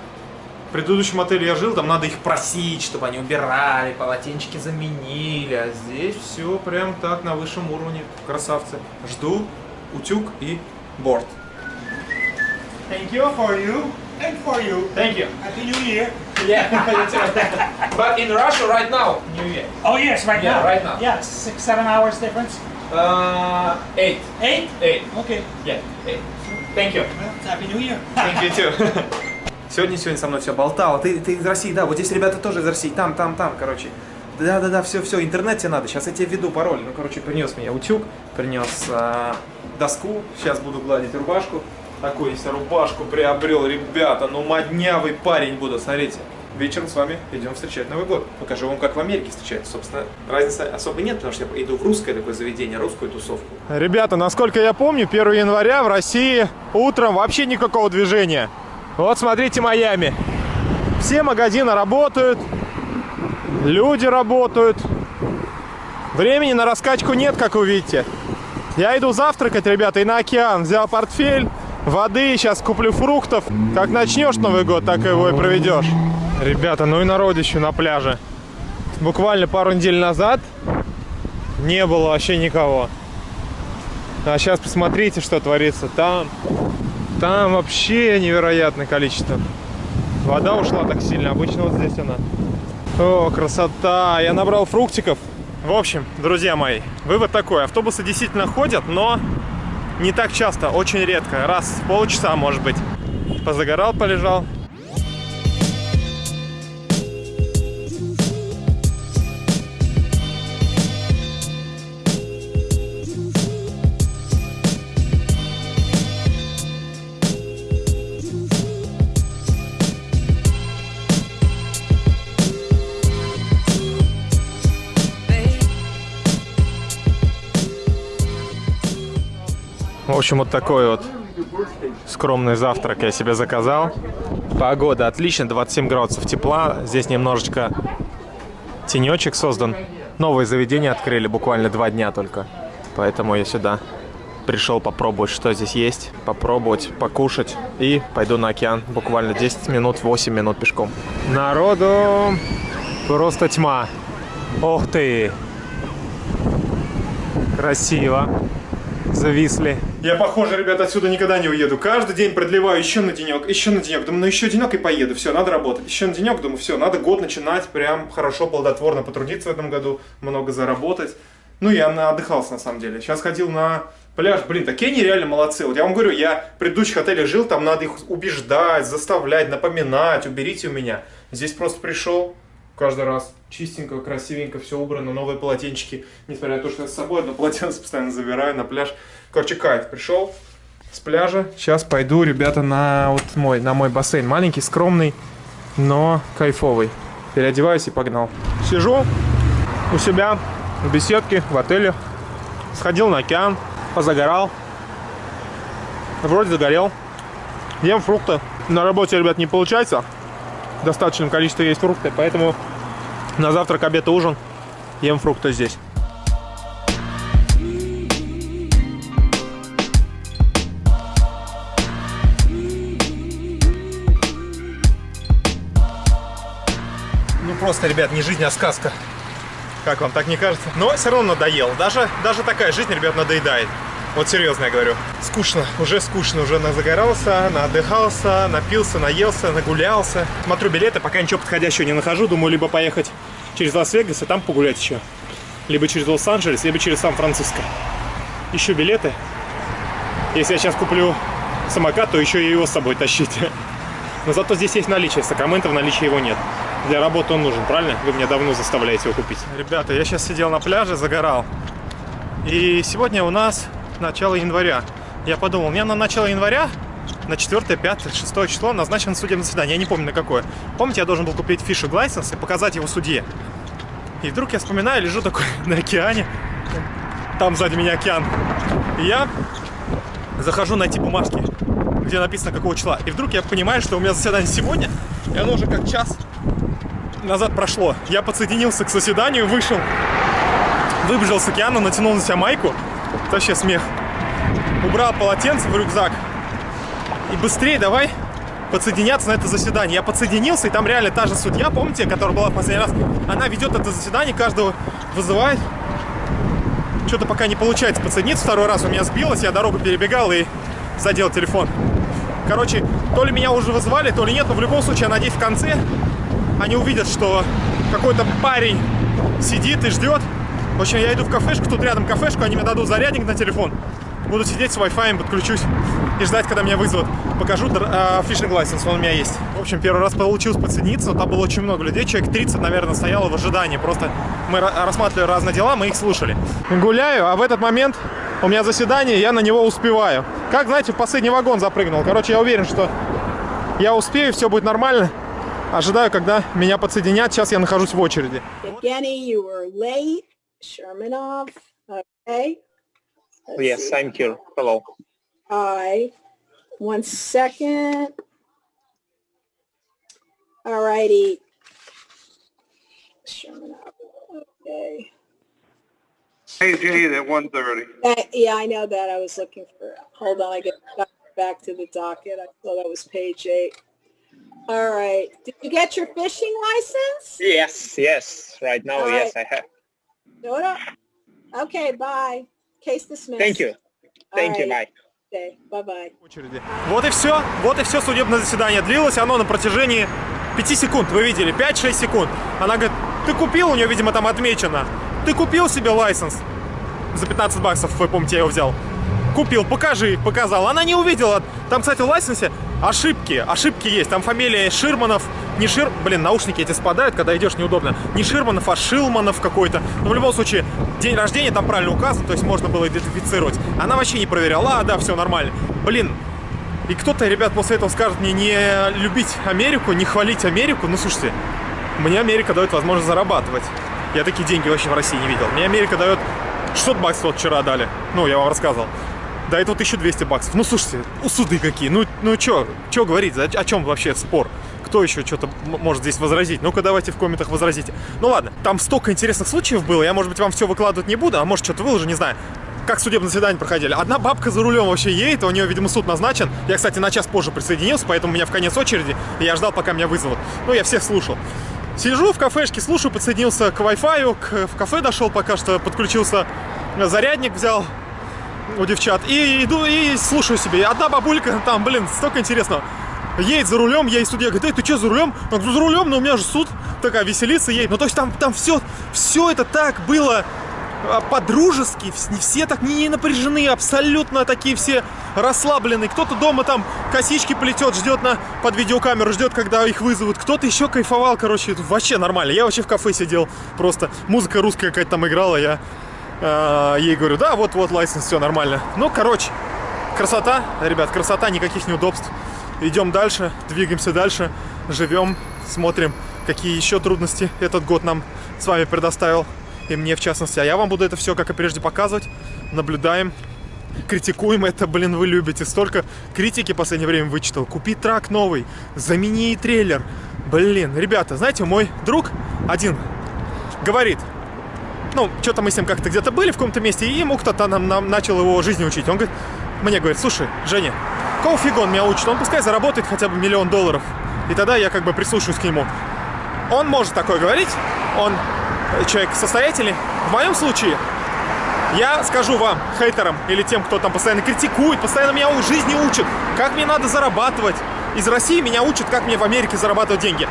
В предыдущем отеле я жил, там надо их просить, чтобы они убирали, полотенчики заменили. А здесь все прям так на высшем уровне. Красавцы. Жду утюг и борт. Thank you for you and for you. Thank you. Happy New Year. Yeah, but in Russia right now, New Year. Oh yes, right Yeah, now. right now. Yeah, six, seven hours difference. Uh, eight. Eight. Eight. Okay. Yeah, eight. Thank you. Well, Happy New Year. Thank you too. Сегодня сегодня со мной все болтало. Ты, ты из России, да, вот здесь ребята тоже из России. Там, там, там, короче. Да, да, да, все, все, интернет тебе надо. Сейчас я тебе введу пароль. Ну, короче, принес мне утюг, принес а, доску. Сейчас буду гладить рубашку. Такую если рубашку приобрел, ребята. Ну, моднявый парень буду, смотрите. Вечером с вами идем встречать Новый год. Покажу вам, как в Америке встречать. Собственно, разницы особо нет, потому что я иду в русское такое заведение, русскую тусовку. Ребята, насколько я помню, 1 января в России утром вообще никакого движения. Вот смотрите Майами. Все магазины работают, люди работают. Времени на раскачку нет, как вы видите. Я иду завтракать, ребята, и на океан. Взял портфель, воды, сейчас куплю фруктов. Как начнешь Новый год, так его и проведешь. Ребята, ну и народищу на пляже. Буквально пару недель назад не было вообще никого. А сейчас посмотрите, что творится там. Там вообще невероятное количество. Вода ушла так сильно. Обычно вот здесь она. О, красота! Я набрал фруктиков. В общем, друзья мои, вывод такой. Автобусы действительно ходят, но не так часто, очень редко. Раз в полчаса, может быть. Позагорал, полежал. В общем, вот такой вот скромный завтрак я себе заказал. Погода отличная, 27 градусов тепла. Здесь немножечко тенечек создан. Новое заведение открыли буквально два дня только. Поэтому я сюда пришел попробовать, что здесь есть. Попробовать, покушать. И пойду на океан. Буквально 10 минут, 8 минут пешком. Народу просто тьма. Ох ты! Красиво зависли. Я, похоже, ребята, отсюда никогда не уеду. Каждый день продлеваю еще на денек, еще на денек. Думаю, ну еще денек и поеду. Все, надо работать. Еще на денек, думаю, все, надо год начинать прям хорошо, плодотворно потрудиться в этом году, много заработать. Ну, я отдыхался, на самом деле. Сейчас ходил на пляж. Блин, такие они реально молодцы. Вот я вам говорю, я в предыдущих отелях жил, там надо их убеждать, заставлять, напоминать, уберите у меня. Здесь просто пришел, каждый раз чистенько, красивенько, все убрано, новые полотенчики. Несмотря на то, что я с собой одно полотенце постоянно забираю на пляж. Короче, кайф. Пришел с пляжа. Сейчас пойду, ребята, на вот мой, на мой бассейн. Маленький, скромный, но кайфовый. Переодеваюсь и погнал. Сижу у себя в беседке, в отеле. Сходил на океан, позагорал. Вроде загорел. Ем фрукты. На работе, ребят, не получается. В достаточном количестве есть фрукты, поэтому на завтрак, обед и ужин ем фрукты здесь. Просто, ребят, не жизнь, а сказка. Как вам, так не кажется? Но все равно надоел. Даже, даже такая жизнь, ребят, надоедает. Вот серьезно я говорю. Скучно, уже скучно. Уже загорался, наотдыхался, напился, наелся, нагулялся. Смотрю билеты, пока ничего подходящего не нахожу. Думаю, либо поехать через Лас-Вегас и там погулять еще. Либо через Лос-Анджелес, либо через Сан-Франциско. Ищу билеты. Если я сейчас куплю самокат, то еще и его с собой тащить. Но зато здесь есть наличие. Сакраменто в наличии его нет. Для работы он нужен, правильно? Вы меня давно заставляете его купить. Ребята, я сейчас сидел на пляже, загорал. И сегодня у нас начало января. Я подумал, мне на начало января, на 4, 5, 6 число назначено судебное заседание. Я не помню на какое. Помните, я должен был купить фишинг лайсенс и показать его судье. И вдруг я вспоминаю, лежу такой на океане. Там сзади меня океан. И я захожу найти бумажки, где написано какого числа. И вдруг я понимаю, что у меня заседание сегодня, и оно уже как час назад прошло. Я подсоединился к заседанию, вышел, выбежал с океана, натянул на себя майку. Это вообще смех. Убрал полотенце в рюкзак. И быстрее давай подсоединяться на это заседание. Я подсоединился, и там реально та же судья, помните, которая была в последний раз, она ведет это заседание, каждого вызывает. Что-то пока не получается подсоединиться. Второй раз у меня сбилось, я дорогу перебегал и задел телефон. Короче, то ли меня уже вызывали, то ли нет, но в любом случае, я надеюсь, в конце они увидят, что какой-то парень сидит и ждет. В общем, я иду в кафешку, тут рядом кафешку, они мне дадут зарядник на телефон. Буду сидеть с Wi-Fi, подключусь и ждать, когда меня вызовут. Покажу э, фишинг лайсенс, он у меня есть. В общем, первый раз получилось подсоединиться, но там было очень много людей, человек 30, наверное, стояло в ожидании. Просто мы рассматривали разные дела, мы их слушали. Гуляю, а в этот момент у меня заседание, я на него успеваю. Как, знаете, в последний вагон запрыгнул. Короче, я уверен, что я успею, все будет нормально. Ожидаю, когда меня подсоединят. Сейчас я нахожусь в очереди. Evgeny, you were late. Shermanov, okay. Let's Yes, see. I'm here. Hello. Hi. One second. All righty. Shermanov, okay. Hey, Jade, at 1:30. Uh, yeah, I know that. I was looking for, hold on, I get back to the docket. I thought that was page eight. All right. Did you get your fishing license? Yes, yes. Right now, All yes, right. I have. Up. Okay, bye. Case dismissed. Thank you. Thank you. All right. Bye. Okay, bye-bye. очереди. Вот и все. Вот и все судебное заседание. Длилось оно на протяжении 5 секунд. Вы видели? 5-6 секунд. Она говорит, ты купил, у нее, видимо, там отмечено. Ты купил себе лайсенс за 15 баксов, вы помните, я его взял. Купил, покажи, показал. Она не увидела. Там, кстати, в лайсенсе ошибки. Ошибки есть. Там фамилия Ширманов. Не Шир... Блин, наушники эти спадают, когда идешь неудобно. Не Ширманов, а Шилманов какой-то. Но в любом случае, день рождения там правильно указан, то есть можно было идентифицировать. Она вообще не проверяла. А, да, все нормально. Блин, и кто-то, ребят, после этого скажет мне не любить Америку, не хвалить Америку. Ну, слушайте, мне Америка дает возможность зарабатывать. Я такие деньги вообще в России не видел. Мне Америка дает 600 баксов вчера дали. Ну, я вам рассказывал. До этого 1200 баксов. Ну, слушайте, суды какие. Ну, ну чё, чё говорить? О, о чем вообще спор? Кто еще что-то может здесь возразить? Ну-ка, давайте в комментах возразите. Ну ладно, там столько интересных случаев было. Я, может быть, вам все выкладывать не буду, а может, что-то выложу, не знаю. Как судебное заседание проходили. Одна бабка за рулем вообще едет, у нее, видимо, суд назначен. Я, кстати, на час позже присоединился, поэтому у меня в конец очереди, я ждал, пока меня вызовут. Ну, я всех слушал. Сижу в кафешке, слушаю, подсоединился к Wi-Fi, к, в кафе дошел пока что, подключился, зарядник взял у девчат, и иду, и слушаю себе. Одна бабулька, там, блин, столько интересного. Едет за рулем, я и судья говорит, эй, ты что, за рулем? Я говорю, за рулем, но у меня же суд. Такая веселится едет. Ну, то есть там, там все, все это так было а, по-дружески, не все так не напряжены, абсолютно такие все расслабленные. Кто-то дома там косички плетет, ждет на, под видеокамеру, ждет, когда их вызовут. Кто-то еще кайфовал, короче, вообще нормально. Я вообще в кафе сидел, просто музыка русская какая-то там играла, я ей говорю, да, вот-вот, лайсенс, все нормально. Ну, короче, красота, ребят, красота, никаких неудобств. Идем дальше, двигаемся дальше, живем, смотрим, какие еще трудности этот год нам с вами предоставил, и мне в частности. А я вам буду это все, как и прежде, показывать, наблюдаем, критикуем это, блин, вы любите. Столько критики в последнее время вычитал. Купи трак новый, замени трейлер. Блин, ребята, знаете, мой друг один говорит, ну, что-то мы с ним как-то где-то были в каком-то месте, и ему кто-то нам, нам начал его жизни учить. Он говорит, мне говорит, слушай, Женя, какого фига он меня учит? Он пускай заработает хотя бы миллион долларов. И тогда я как бы прислушаюсь к нему. Он может такое говорить, он человек состоятельный. В моем случае я скажу вам, хейтерам или тем, кто там постоянно критикует, постоянно меня у жизни учат, как мне надо зарабатывать. Из России меня учат, как мне в Америке зарабатывать деньги.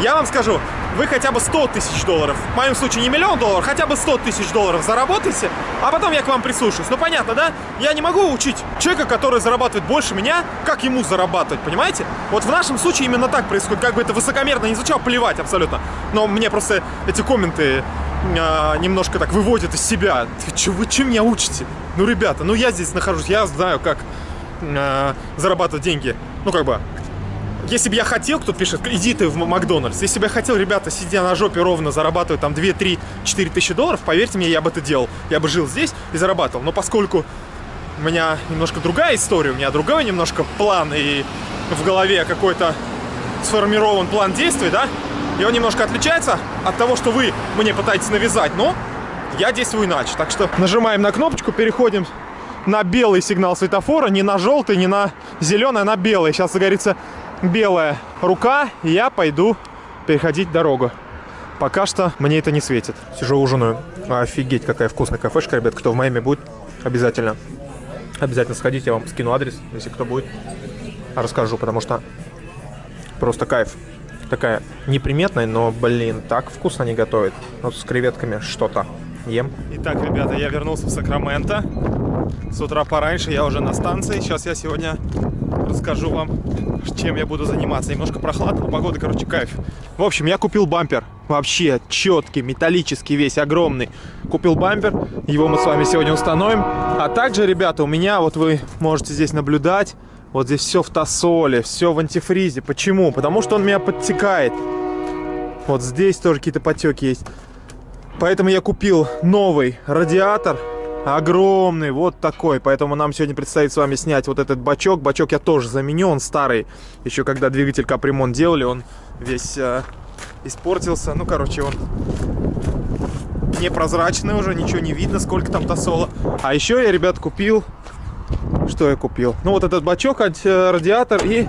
Я вам скажу, вы хотя бы 100 тысяч долларов, в моем случае не миллион долларов, хотя бы 100 тысяч долларов заработаете, а потом я к вам прислушаюсь. Ну, понятно, да? Я не могу учить человека, который зарабатывает больше меня, как ему зарабатывать, понимаете? Вот в нашем случае именно так происходит, как бы это высокомерно не звучало, плевать абсолютно. Но мне просто эти комменты а, немножко так выводят из себя. Че, вы чем меня учите? Ну, ребята, ну я здесь нахожусь, я знаю, как а, зарабатывать деньги. Ну, как бы, если бы я хотел, кто пишет, иди ты в Макдональдс. Если бы я хотел, ребята, сидя на жопе ровно, зарабатывать там 2, 3, 4 тысячи долларов, поверьте мне, я бы это делал. Я бы жил здесь и зарабатывал. Но поскольку у меня немножко другая история, у меня другой немножко план и в голове какой-то сформирован план действий, да, и он немножко отличается от того, что вы мне пытаетесь навязать, но я действую иначе. Так что нажимаем на кнопочку, переходим на белый сигнал светофора, не на желтый, не на зеленый, а на белый. Сейчас загорится белая рука, я пойду переходить дорогу. Пока что мне это не светит. Сижу ужинаю. Офигеть, какая вкусная кафешка, ребят. Кто в Майами будет, обязательно. Обязательно сходите, я вам скину адрес, если кто будет. Расскажу, потому что просто кайф. Такая неприметная, но, блин, так вкусно они готовят. Вот с креветками что-то ем. Итак, ребята, я вернулся в Сакраменто. С утра пораньше, я уже на станции. Сейчас я сегодня расскажу вам, чем я буду заниматься. Немножко прохладно, погода, короче, кайф. В общем, я купил бампер. Вообще четкий, металлический весь, огромный. Купил бампер, его мы с вами сегодня установим. А также, ребята, у меня, вот вы можете здесь наблюдать, вот здесь все в тосоле, все в антифризе. Почему? Потому что он меня подтекает. Вот здесь тоже какие-то потеки есть. Поэтому я купил новый радиатор огромный, вот такой. Поэтому нам сегодня предстоит с вами снять вот этот бачок. Бачок я тоже заменю, он старый. Еще когда двигатель капремонт делали, он весь э, испортился. Ну, короче, он непрозрачный уже, ничего не видно, сколько там тосола. А еще я, ребят, купил... Что я купил? Ну, вот этот бачок, э, радиатор и,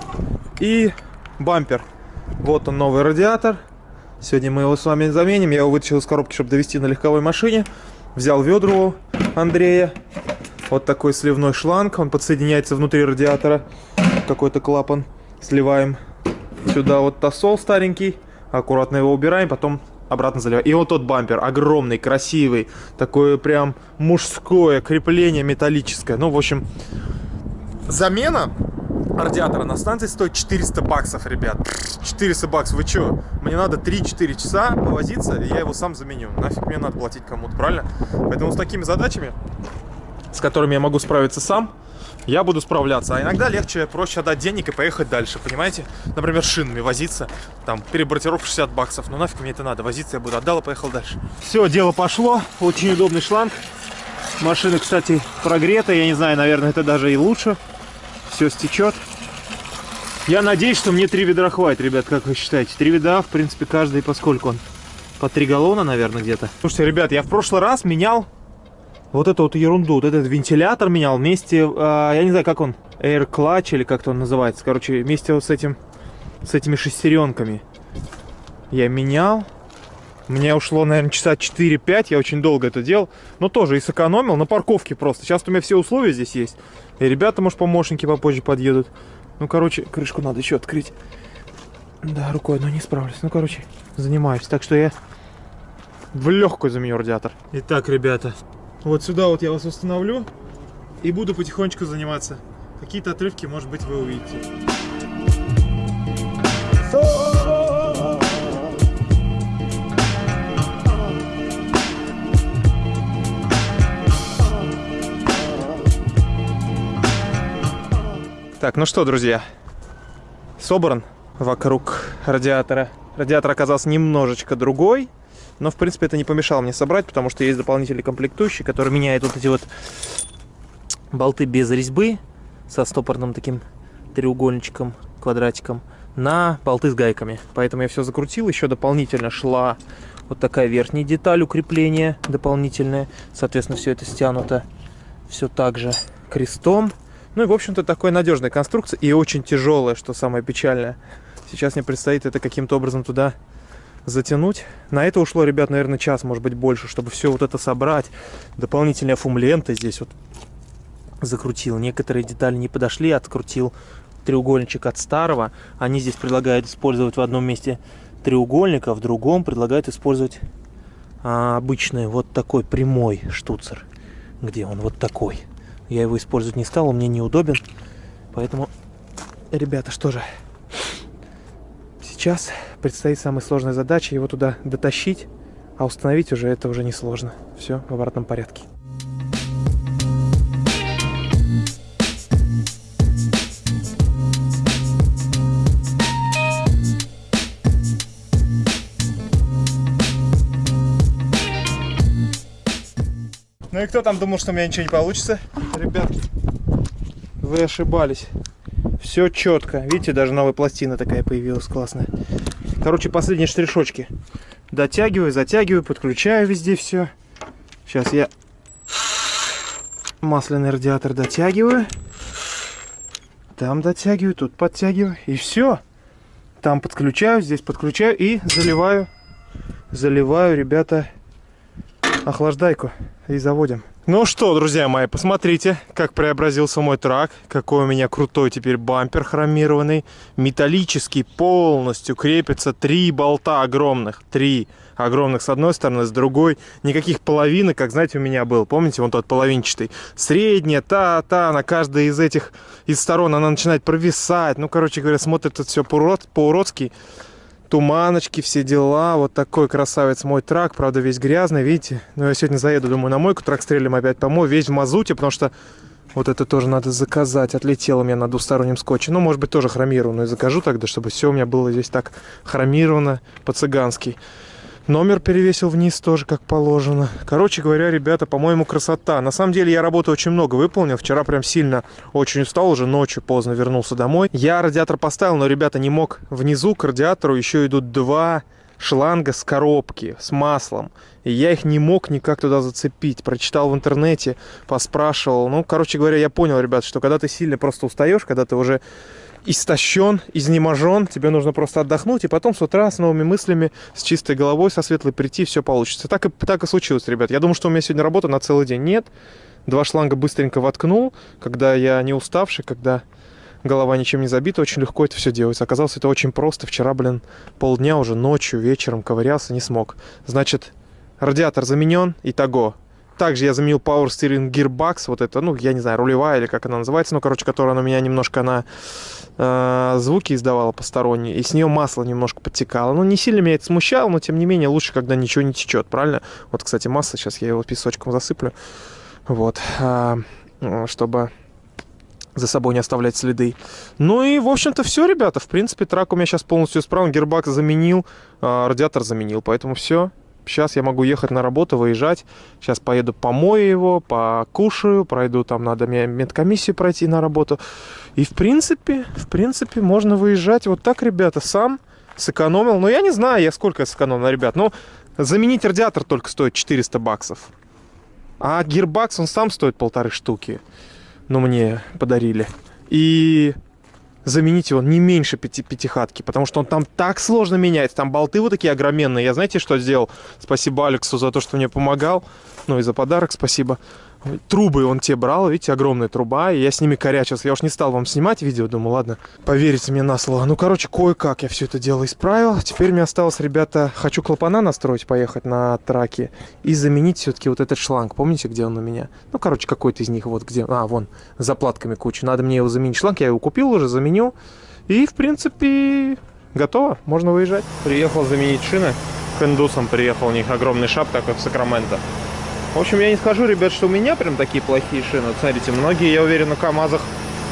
и бампер. Вот он, новый радиатор. Сегодня мы его с вами заменим. Я его вытащил из коробки, чтобы довести на легковой машине. Взял ведро Андрея. Вот такой сливной шланг. Он подсоединяется внутри радиатора. Какой-то клапан. Сливаем сюда вот тосол старенький. Аккуратно его убираем, потом обратно заливаем. И вот тот бампер, огромный, красивый. Такое прям мужское крепление металлическое. Ну, в общем, замена радиатора на станции стоит 400 баксов, ребят. 400 баксов, вы что? Мне надо 3-4 часа повозиться, и я его сам заменю. Нафиг мне надо платить кому-то, правильно? Поэтому с такими задачами, с которыми я могу справиться сам, я буду справляться. А иногда легче, проще отдать денег и поехать дальше, понимаете? Например, шинами возиться, там, перебортировка 60 баксов. Ну нафиг мне это надо, возиться я буду. Отдал и поехал дальше. Все, дело пошло. Очень удобный шланг. Машина, кстати, прогретая. Я не знаю, наверное, это даже и лучше все стечет. Я надеюсь, что мне три ведра хватит, ребят, как вы считаете? Три ведра, в принципе, каждый, поскольку он? По три галлона, наверное, где-то. Слушайте, ребят, я в прошлый раз менял вот эту вот ерунду, вот этот вентилятор менял вместе, э, я не знаю, как он, Air Clutch или как-то он называется, короче, вместе вот с этим, с этими шестеренками. Я менял, мне ушло, наверное, часа 4-5, я очень долго это делал, но тоже и сэкономил на парковке просто. Сейчас у меня все условия здесь есть. И ребята, может, помощники попозже подъедут. Ну, короче, крышку надо еще открыть. Да, рукой одной не справлюсь. Ну, короче, занимаюсь. Так что я в легкую заменю радиатор. Итак, ребята, вот сюда вот я вас установлю. И буду потихонечку заниматься. Какие-то отрывки, может быть, вы увидите. Так, ну что, друзья, собран вокруг радиатора. Радиатор оказался немножечко другой, но, в принципе, это не помешало мне собрать, потому что есть дополнительный комплектующий, который меняет вот эти вот болты без резьбы со стопорным таким треугольничком, квадратиком, на болты с гайками. Поэтому я все закрутил. Еще дополнительно шла вот такая верхняя деталь укрепления дополнительная. Соответственно, все это стянуто все так же крестом. Ну и, в общем-то, такой надежная конструкция и очень тяжелая, что самое печальное. Сейчас мне предстоит это каким-то образом туда затянуть. На это ушло, ребят, наверное, час, может быть, больше, чтобы все вот это собрать. Дополнительная фум-лента здесь вот закрутил. Некоторые детали не подошли, открутил треугольничек от старого. Они здесь предлагают использовать в одном месте треугольник, а в другом предлагает использовать а, обычный вот такой прямой штуцер. Где он? Вот такой. Я его использовать не стал, он мне неудобен. Поэтому, ребята, что же, сейчас предстоит самая сложная задача его туда дотащить, а установить уже это уже не сложно. Все в обратном порядке. Ну и кто там думал, что у меня ничего не получится? Ребятки, вы ошибались. Все четко. Видите, даже новая пластина такая появилась классная. Короче, последние штришочки. Дотягиваю, затягиваю, подключаю везде все. Сейчас я масляный радиатор дотягиваю. Там дотягиваю, тут подтягиваю. И все. Там подключаю, здесь подключаю и заливаю. Заливаю, ребята, охлаждайку и заводим. Ну что, друзья мои, посмотрите, как преобразился мой трак. Какой у меня крутой теперь бампер хромированный. Металлический, полностью крепится три болта огромных. Три огромных с одной стороны, с другой. Никаких половинок, как, знаете, у меня был. Помните, вон тот половинчатый. Средняя, та, та, на каждой из этих из сторон она начинает провисать. Ну, короче говоря, смотрит тут все по-уродски туманочки, все дела. Вот такой красавец мой трак, правда весь грязный, видите. Но я сегодня заеду, думаю, на мойку, трак стрелим опять помою, весь в мазуте, потому что вот это тоже надо заказать. Отлетело у меня на двустороннем скотче. Ну, может быть, тоже хромированную закажу тогда, чтобы все у меня было здесь так хромировано по-цыгански. Номер перевесил вниз тоже, как положено. Короче говоря, ребята, по-моему, красота. На самом деле, я работы очень много выполнил. Вчера прям сильно очень устал, уже ночью поздно вернулся домой. Я радиатор поставил, но, ребята, не мог. Внизу к радиатору еще идут два шланга с коробки, с маслом. И я их не мог никак туда зацепить. Прочитал в интернете, поспрашивал. Ну, короче говоря, я понял, ребят, что когда ты сильно просто устаешь, когда ты уже истощен, изнеможен, тебе нужно просто отдохнуть, и потом с утра с новыми мыслями, с чистой головой, со светлой прийти, все получится. Так и, так и случилось, ребят. Я думаю, что у меня сегодня работа на целый день. Нет, два шланга быстренько воткнул, когда я не уставший, когда голова ничем не забита, очень легко это все делается. Оказалось, это очень просто. Вчера, блин, полдня уже ночью, вечером ковырялся, не смог. Значит, радиатор заменен, итого также я заменил Power Steering Gearbox, вот это, ну, я не знаю, рулевая или как она называется, ну, короче, которая у меня немножко, она э, звуки издавала посторонние, и с нее масло немножко подтекало. Ну, не сильно меня это смущало, но, тем не менее, лучше, когда ничего не течет, правильно? Вот, кстати, масло, сейчас я его песочком засыплю, вот, э, чтобы за собой не оставлять следы. Ну и, в общем-то, все, ребята. В принципе, трак у меня сейчас полностью исправен. Гербак заменил, э, радиатор заменил. Поэтому все. Сейчас я могу ехать на работу, выезжать. Сейчас поеду помою его, покушаю, пройду, там надо мне медкомиссию пройти на работу. И в принципе, в принципе, можно выезжать. Вот так, ребята, сам сэкономил. Но я не знаю, я сколько сэкономил, ребят. Но заменить радиатор только стоит 400 баксов. А гирбакс, он сам стоит полторы штуки. Ну, мне подарили. И заменить его не меньше пяти, пятихатки, потому что он там так сложно меняется, там болты вот такие огроменные. Я знаете, что сделал? Спасибо Алексу за то, что мне помогал, ну и за подарок спасибо. Трубы он те брал, видите, огромная труба, и я с ними корячился. Я уж не стал вам снимать видео, думаю, ладно, поверите мне на слово. Ну, короче, кое-как я все это дело исправил. Теперь мне осталось, ребята, хочу клапана настроить, поехать на траке и заменить все-таки вот этот шланг. Помните, где он у меня? Ну, короче, какой-то из них вот где... А, вон, с заплатками куча. Надо мне его заменить. Шланг я его купил уже, заменил. И, в принципе, готово. Можно выезжать. Приехал заменить шины. К индусам приехал, у них огромный шап такой в Сакраменто. В общем, я не скажу, ребят, что у меня прям такие плохие шины. Смотрите, многие, я уверен, на КАМАЗах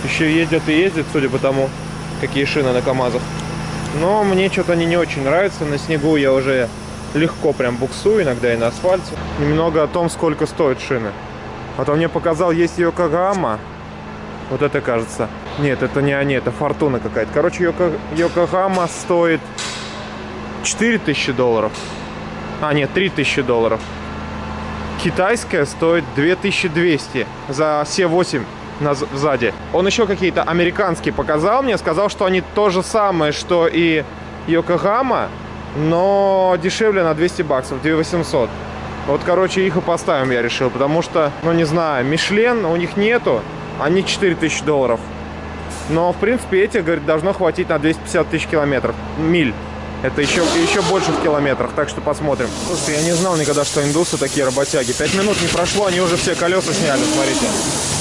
еще ездят и ездят, судя по тому, какие шины на КАМАЗах. Но мне что-то они не очень нравятся. На снегу я уже легко прям буксую, иногда и на асфальте. Немного о том, сколько стоят шины. А то мне показал, есть Йокогама. Вот это кажется. Нет, это не они, это Фортуна какая-то. Короче, Йоко... Йокогама стоит 4000 долларов. А, нет, 3000 долларов китайская стоит 2200 за C8 на, сзади. Он еще какие-то американские показал мне, сказал, что они то же самое, что и Йокогама, но дешевле на 200 баксов, 2800. Вот, короче, их и поставим, я решил, потому что, ну, не знаю, Мишлен у них нету, они 4000 долларов. Но, в принципе, эти, говорит, должно хватить на 250 тысяч километров, миль. Это еще, еще больше в километрах, так что посмотрим. Слушайте, я не знал никогда, что индусы такие работяги. Пять минут не прошло, они уже все колеса сняли, смотрите.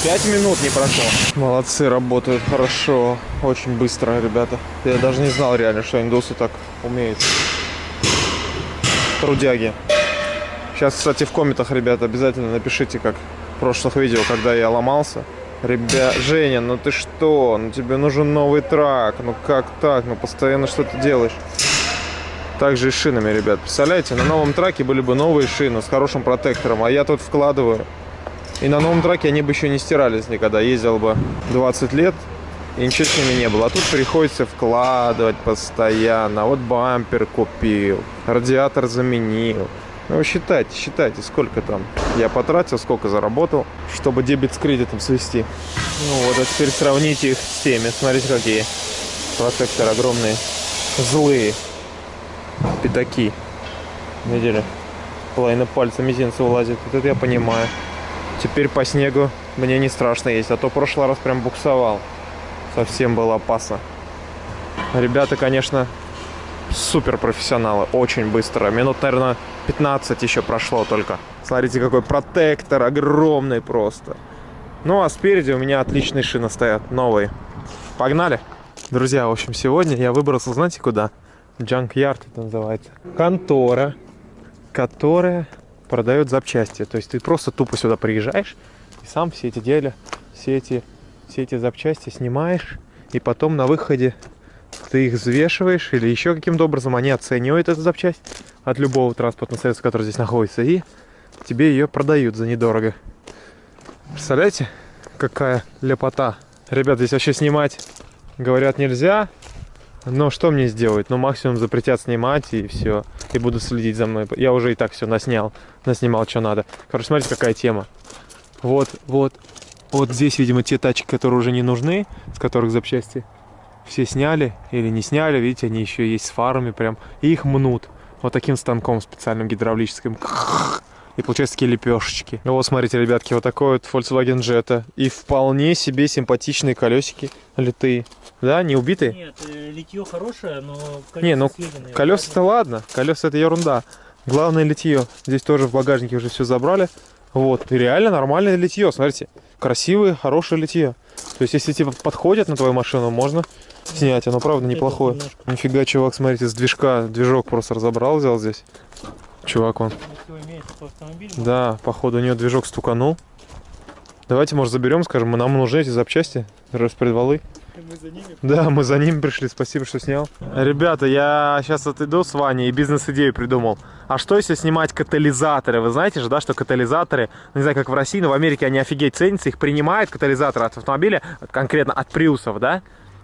Пять минут не прошло. Молодцы, работают хорошо, очень быстро, ребята. Я даже не знал реально, что индусы так умеют. Трудяги. Сейчас, кстати, в комментах, ребята, обязательно напишите, как в прошлых видео, когда я ломался. Ребят, Женя, ну ты что? Ну тебе нужен новый трак. Ну как так? Ну постоянно что ты делаешь? Также и шинами, ребят. Представляете, на новом траке были бы новые шины с хорошим протектором, а я тут вкладываю. И на новом траке они бы еще не стирались никогда. Ездил бы 20 лет, и ничего с ними не было. А тут приходится вкладывать постоянно. Вот бампер купил, радиатор заменил. Ну, считайте, считайте, сколько там я потратил, сколько заработал, чтобы дебет с кредитом свести. Ну вот, а теперь сравните их с теми. Смотрите, какие протекторы огромные, злые пятаки. Видели? Половина пальца мизинца вылазит. Вот это я понимаю. Теперь по снегу мне не страшно есть, а то прошлый раз прям буксовал. Совсем было опасно. Ребята, конечно, супер профессионалы, очень быстро. Минут, наверное, 15 еще прошло только. Смотрите, какой протектор огромный просто. Ну, а спереди у меня отличные шины стоят, новые. Погнали! Друзья, в общем, сегодня я выбрался, знаете, куда? Junkyard это называется. Контора, которая продает запчасти. То есть ты просто тупо сюда приезжаешь и сам все эти дела, все эти, все эти запчасти снимаешь, и потом на выходе ты их взвешиваешь или еще каким-то образом они оценивают эту запчасть от любого транспортного средства, который здесь находится, и тебе ее продают за недорого. Представляете, какая лепота. Ребят, здесь вообще снимать, говорят, нельзя, но что мне сделать? Ну, максимум запретят снимать, и все. И буду следить за мной. Я уже и так все наснял. Наснимал, что надо. Короче, смотрите, какая тема. Вот, вот. Вот здесь, видимо, те тачки, которые уже не нужны, с которых запчасти все сняли или не сняли. Видите, они еще есть с фарами прям. И их мнут. Вот таким станком специальным гидравлическим. И получаются такие лепешечки. Ну вот, смотрите, ребятки, вот такой вот Volkswagen Jetta. И вполне себе симпатичные колесики литые. Да, не убитые? Нет, э, литье хорошее, но колеса Не, ну колеса-то ладно, колеса это ерунда. Главное литье. Здесь тоже в багажнике уже все забрали. Вот, и реально нормальное литье, смотрите. Красивое, хорошее литье. То есть, если типа подходит на твою машину, можно снять. Оно правда неплохое. Нифига, чувак, смотрите, с движка, движок просто разобрал, взял здесь. Чувак он. Да, походу у нее движок стуканул. Давайте, может, заберем, скажем, нам нужны эти запчасти, распредвалы. Ними. Да, мы за ним пришли, спасибо, что снял. Ребята, я сейчас отойду с Ваней и бизнес-идею придумал. А что если снимать катализаторы? Вы знаете же, да, что катализаторы, ну, не знаю, как в России, но в Америке они офигеть ценятся, их принимают катализаторы от автомобиля, конкретно от приусов, да?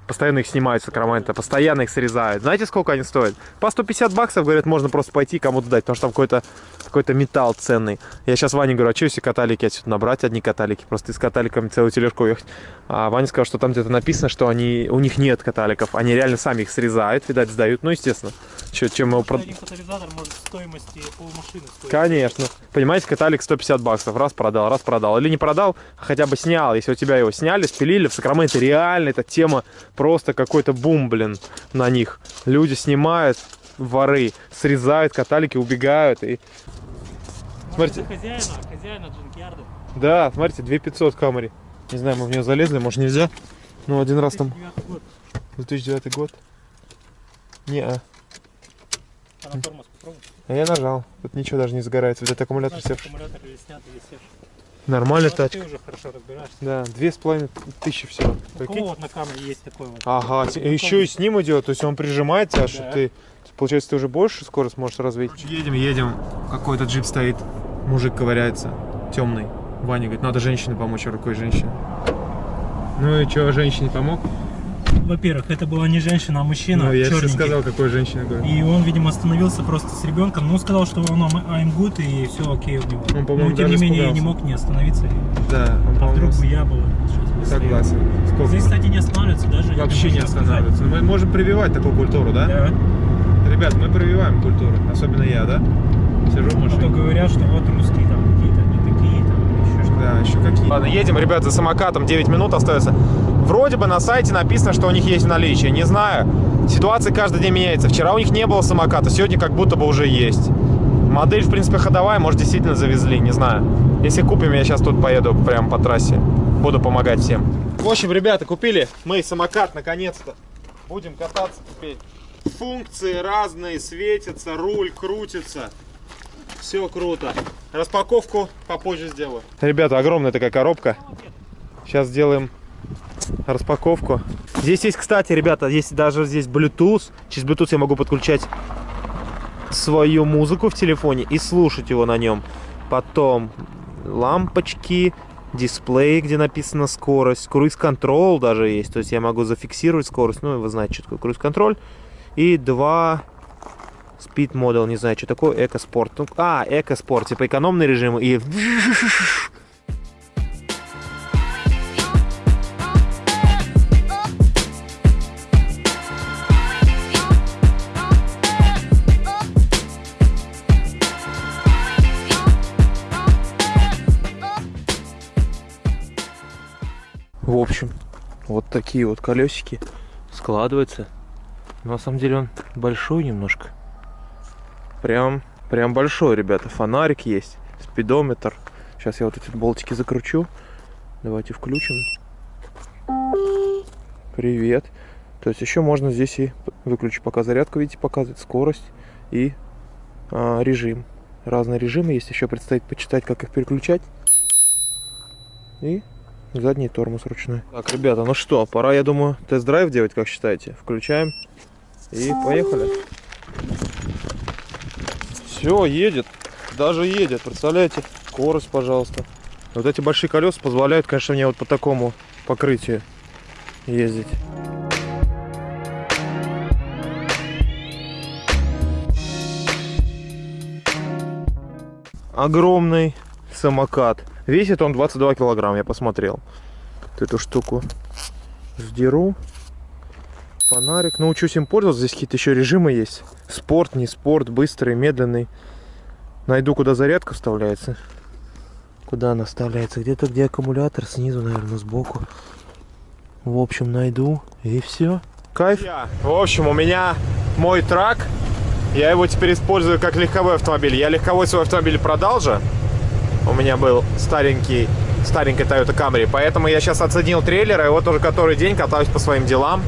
Постоянно их снимают с Сакрамента, постоянно их срезают. Знаете, сколько они стоят? По 150 баксов, говорят, можно просто пойти кому-то дать, потому что там какой-то какой-то металл ценный. Я сейчас Ване говорю, а что если каталики отсюда набрать, одни каталики, просто с каталиками целую тележку ехать. А Ваня сказал, что там где-то написано, что они, у них нет каталиков, они реально сами их срезают, видать, сдают. Ну, естественно, Чё- чем его... прод- может стоимости полмашины стоить. Конечно. Понимаете, каталик 150 баксов. Раз продал, раз продал. Или не продал, а хотя бы снял. Если у тебя его сняли, спилили в Сакраменто, реально эта тема просто какой-то бум, блин, на них. Люди снимают, воры, срезают каталики, убегают. И... Может, Смотрите. хозяина, хозяина джункиарда. Да, смотрите, 2500 Камри. Не знаю, мы в нее залезли, может нельзя. Ну, один раз там 2009 год. 2009 год. Не, а. А на тормоз попробуй. А я нажал. Тут ничего даже не загорается. Видать, аккумулятор севший. аккумулятор или снят, или севший. Нормальная Ну, тачка. Ты уже хорошо разбираешься. Да, две с половиной тысячи всего. У кого вот на камере есть такой вот? Ага, те- еще и с ним идет, то есть он прижимает тебя, что Да. ты, получается, ты уже больше скорость можешь развить. Едем, едем, какой-то джип стоит, мужик ковыряется, темный. Ваня говорит, надо женщине помочь, рукой женщине. Ну и что, женщине помог? Во-первых, это была не женщина, а мужчина, ну, я же черненький. сказал, какой говорю. И он, видимо, остановился просто с ребенком, но сказал, что он I'm I'm good и все окей у него. Он, по-моему, но тем не менее я не мог не остановиться. Да, он, А вдруг бы я был согласен. Сколько? Здесь, кстати, не останавливается даже. Вообще не сейчас останавливается. Но мы можем прививать такую культуру, да? Да. Ребят, мы прививаем культуру, особенно я, да? Сижу в А то машине. говорят, что вот русские там какие-то не такие, там еще что-то. Да, еще какие Ладно, едем, ребят, за самокатом, 9 минут остается. Вроде бы на сайте написано, что у них есть в наличии, не знаю. Ситуация каждый день меняется. Вчера у них не было самоката, сегодня как будто бы уже есть. Модель, в принципе, ходовая, может, действительно завезли, не знаю. Если купим, я сейчас тут поеду прямо по трассе. Буду помогать всем. В общем, ребята, купили мы самокат, наконец-то. Будем кататься теперь. Функции разные, светятся, руль крутится. Все круто. Распаковку попозже сделаю. Ребята, огромная такая коробка. Сейчас сделаем распаковку. Здесь есть, кстати, ребята, есть даже здесь Bluetooth. Через Bluetooth я могу подключать свою музыку в телефоне и слушать его на нем. Потом лампочки, дисплей, где написана скорость, круиз-контрол даже есть. То есть я могу зафиксировать скорость. Ну, вы знаете, что такое круиз-контроль. И два Speed Model, не знаю, что такое, Эко-спорт. Ну, а, Эко-спорт, типа экономный режим и... В общем, вот такие вот колесики складываются. На самом деле он большой немножко. Прям, прям большой, ребята. Фонарик есть, спидометр. Сейчас я вот эти болтики закручу. Давайте включим. Привет. То есть еще можно здесь и выключить пока зарядку, видите, показывает скорость и а, режим. Разные режимы есть. Еще предстоит почитать, как их переключать. И задний тормоз ручной. Так, ребята, ну что, пора, я думаю, тест-драйв делать, как считаете? Включаем и поехали. Все, едет. Даже едет, представляете? Скорость, пожалуйста. Вот эти большие колеса позволяют, конечно, мне вот по такому покрытию ездить. Огромный самокат. Весит он 22 килограмм, я посмотрел. Вот эту штуку сдеру. Фонарик. Научусь им пользоваться. Здесь какие-то еще режимы есть. Спорт, не спорт, быстрый, медленный. Найду, куда зарядка вставляется. Куда она вставляется? Где-то, где аккумулятор. Снизу, наверное, сбоку. В общем, найду. И все. Кайф. В общем, у меня мой трак. Я его теперь использую как легковой автомобиль. Я легковой свой автомобиль продал же. У меня был старенький, старенький Toyota Camry. Поэтому я сейчас оценил трейлер. И вот уже который день катаюсь по своим делам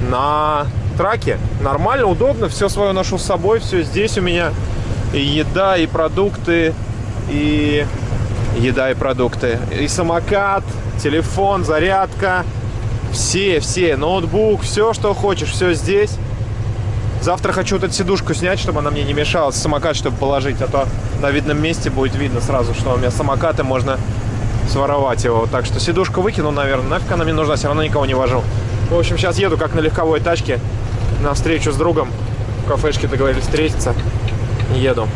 на траке. Нормально, удобно. Все свое ношу с собой. Все здесь у меня. И еда, и продукты, и еда и продукты. И самокат, телефон, зарядка. Все, все, ноутбук, все, что хочешь, все здесь. Завтра хочу вот эту сидушку снять, чтобы она мне не мешала, самокат, чтобы положить, а то на видном месте будет видно сразу, что у меня самокат, и можно своровать его. Так что сидушку выкину, наверное, нафиг она мне нужна, все равно никого не вожу. В общем, сейчас еду как на легковой тачке на встречу с другом. В кафешке договорились встретиться. Еду.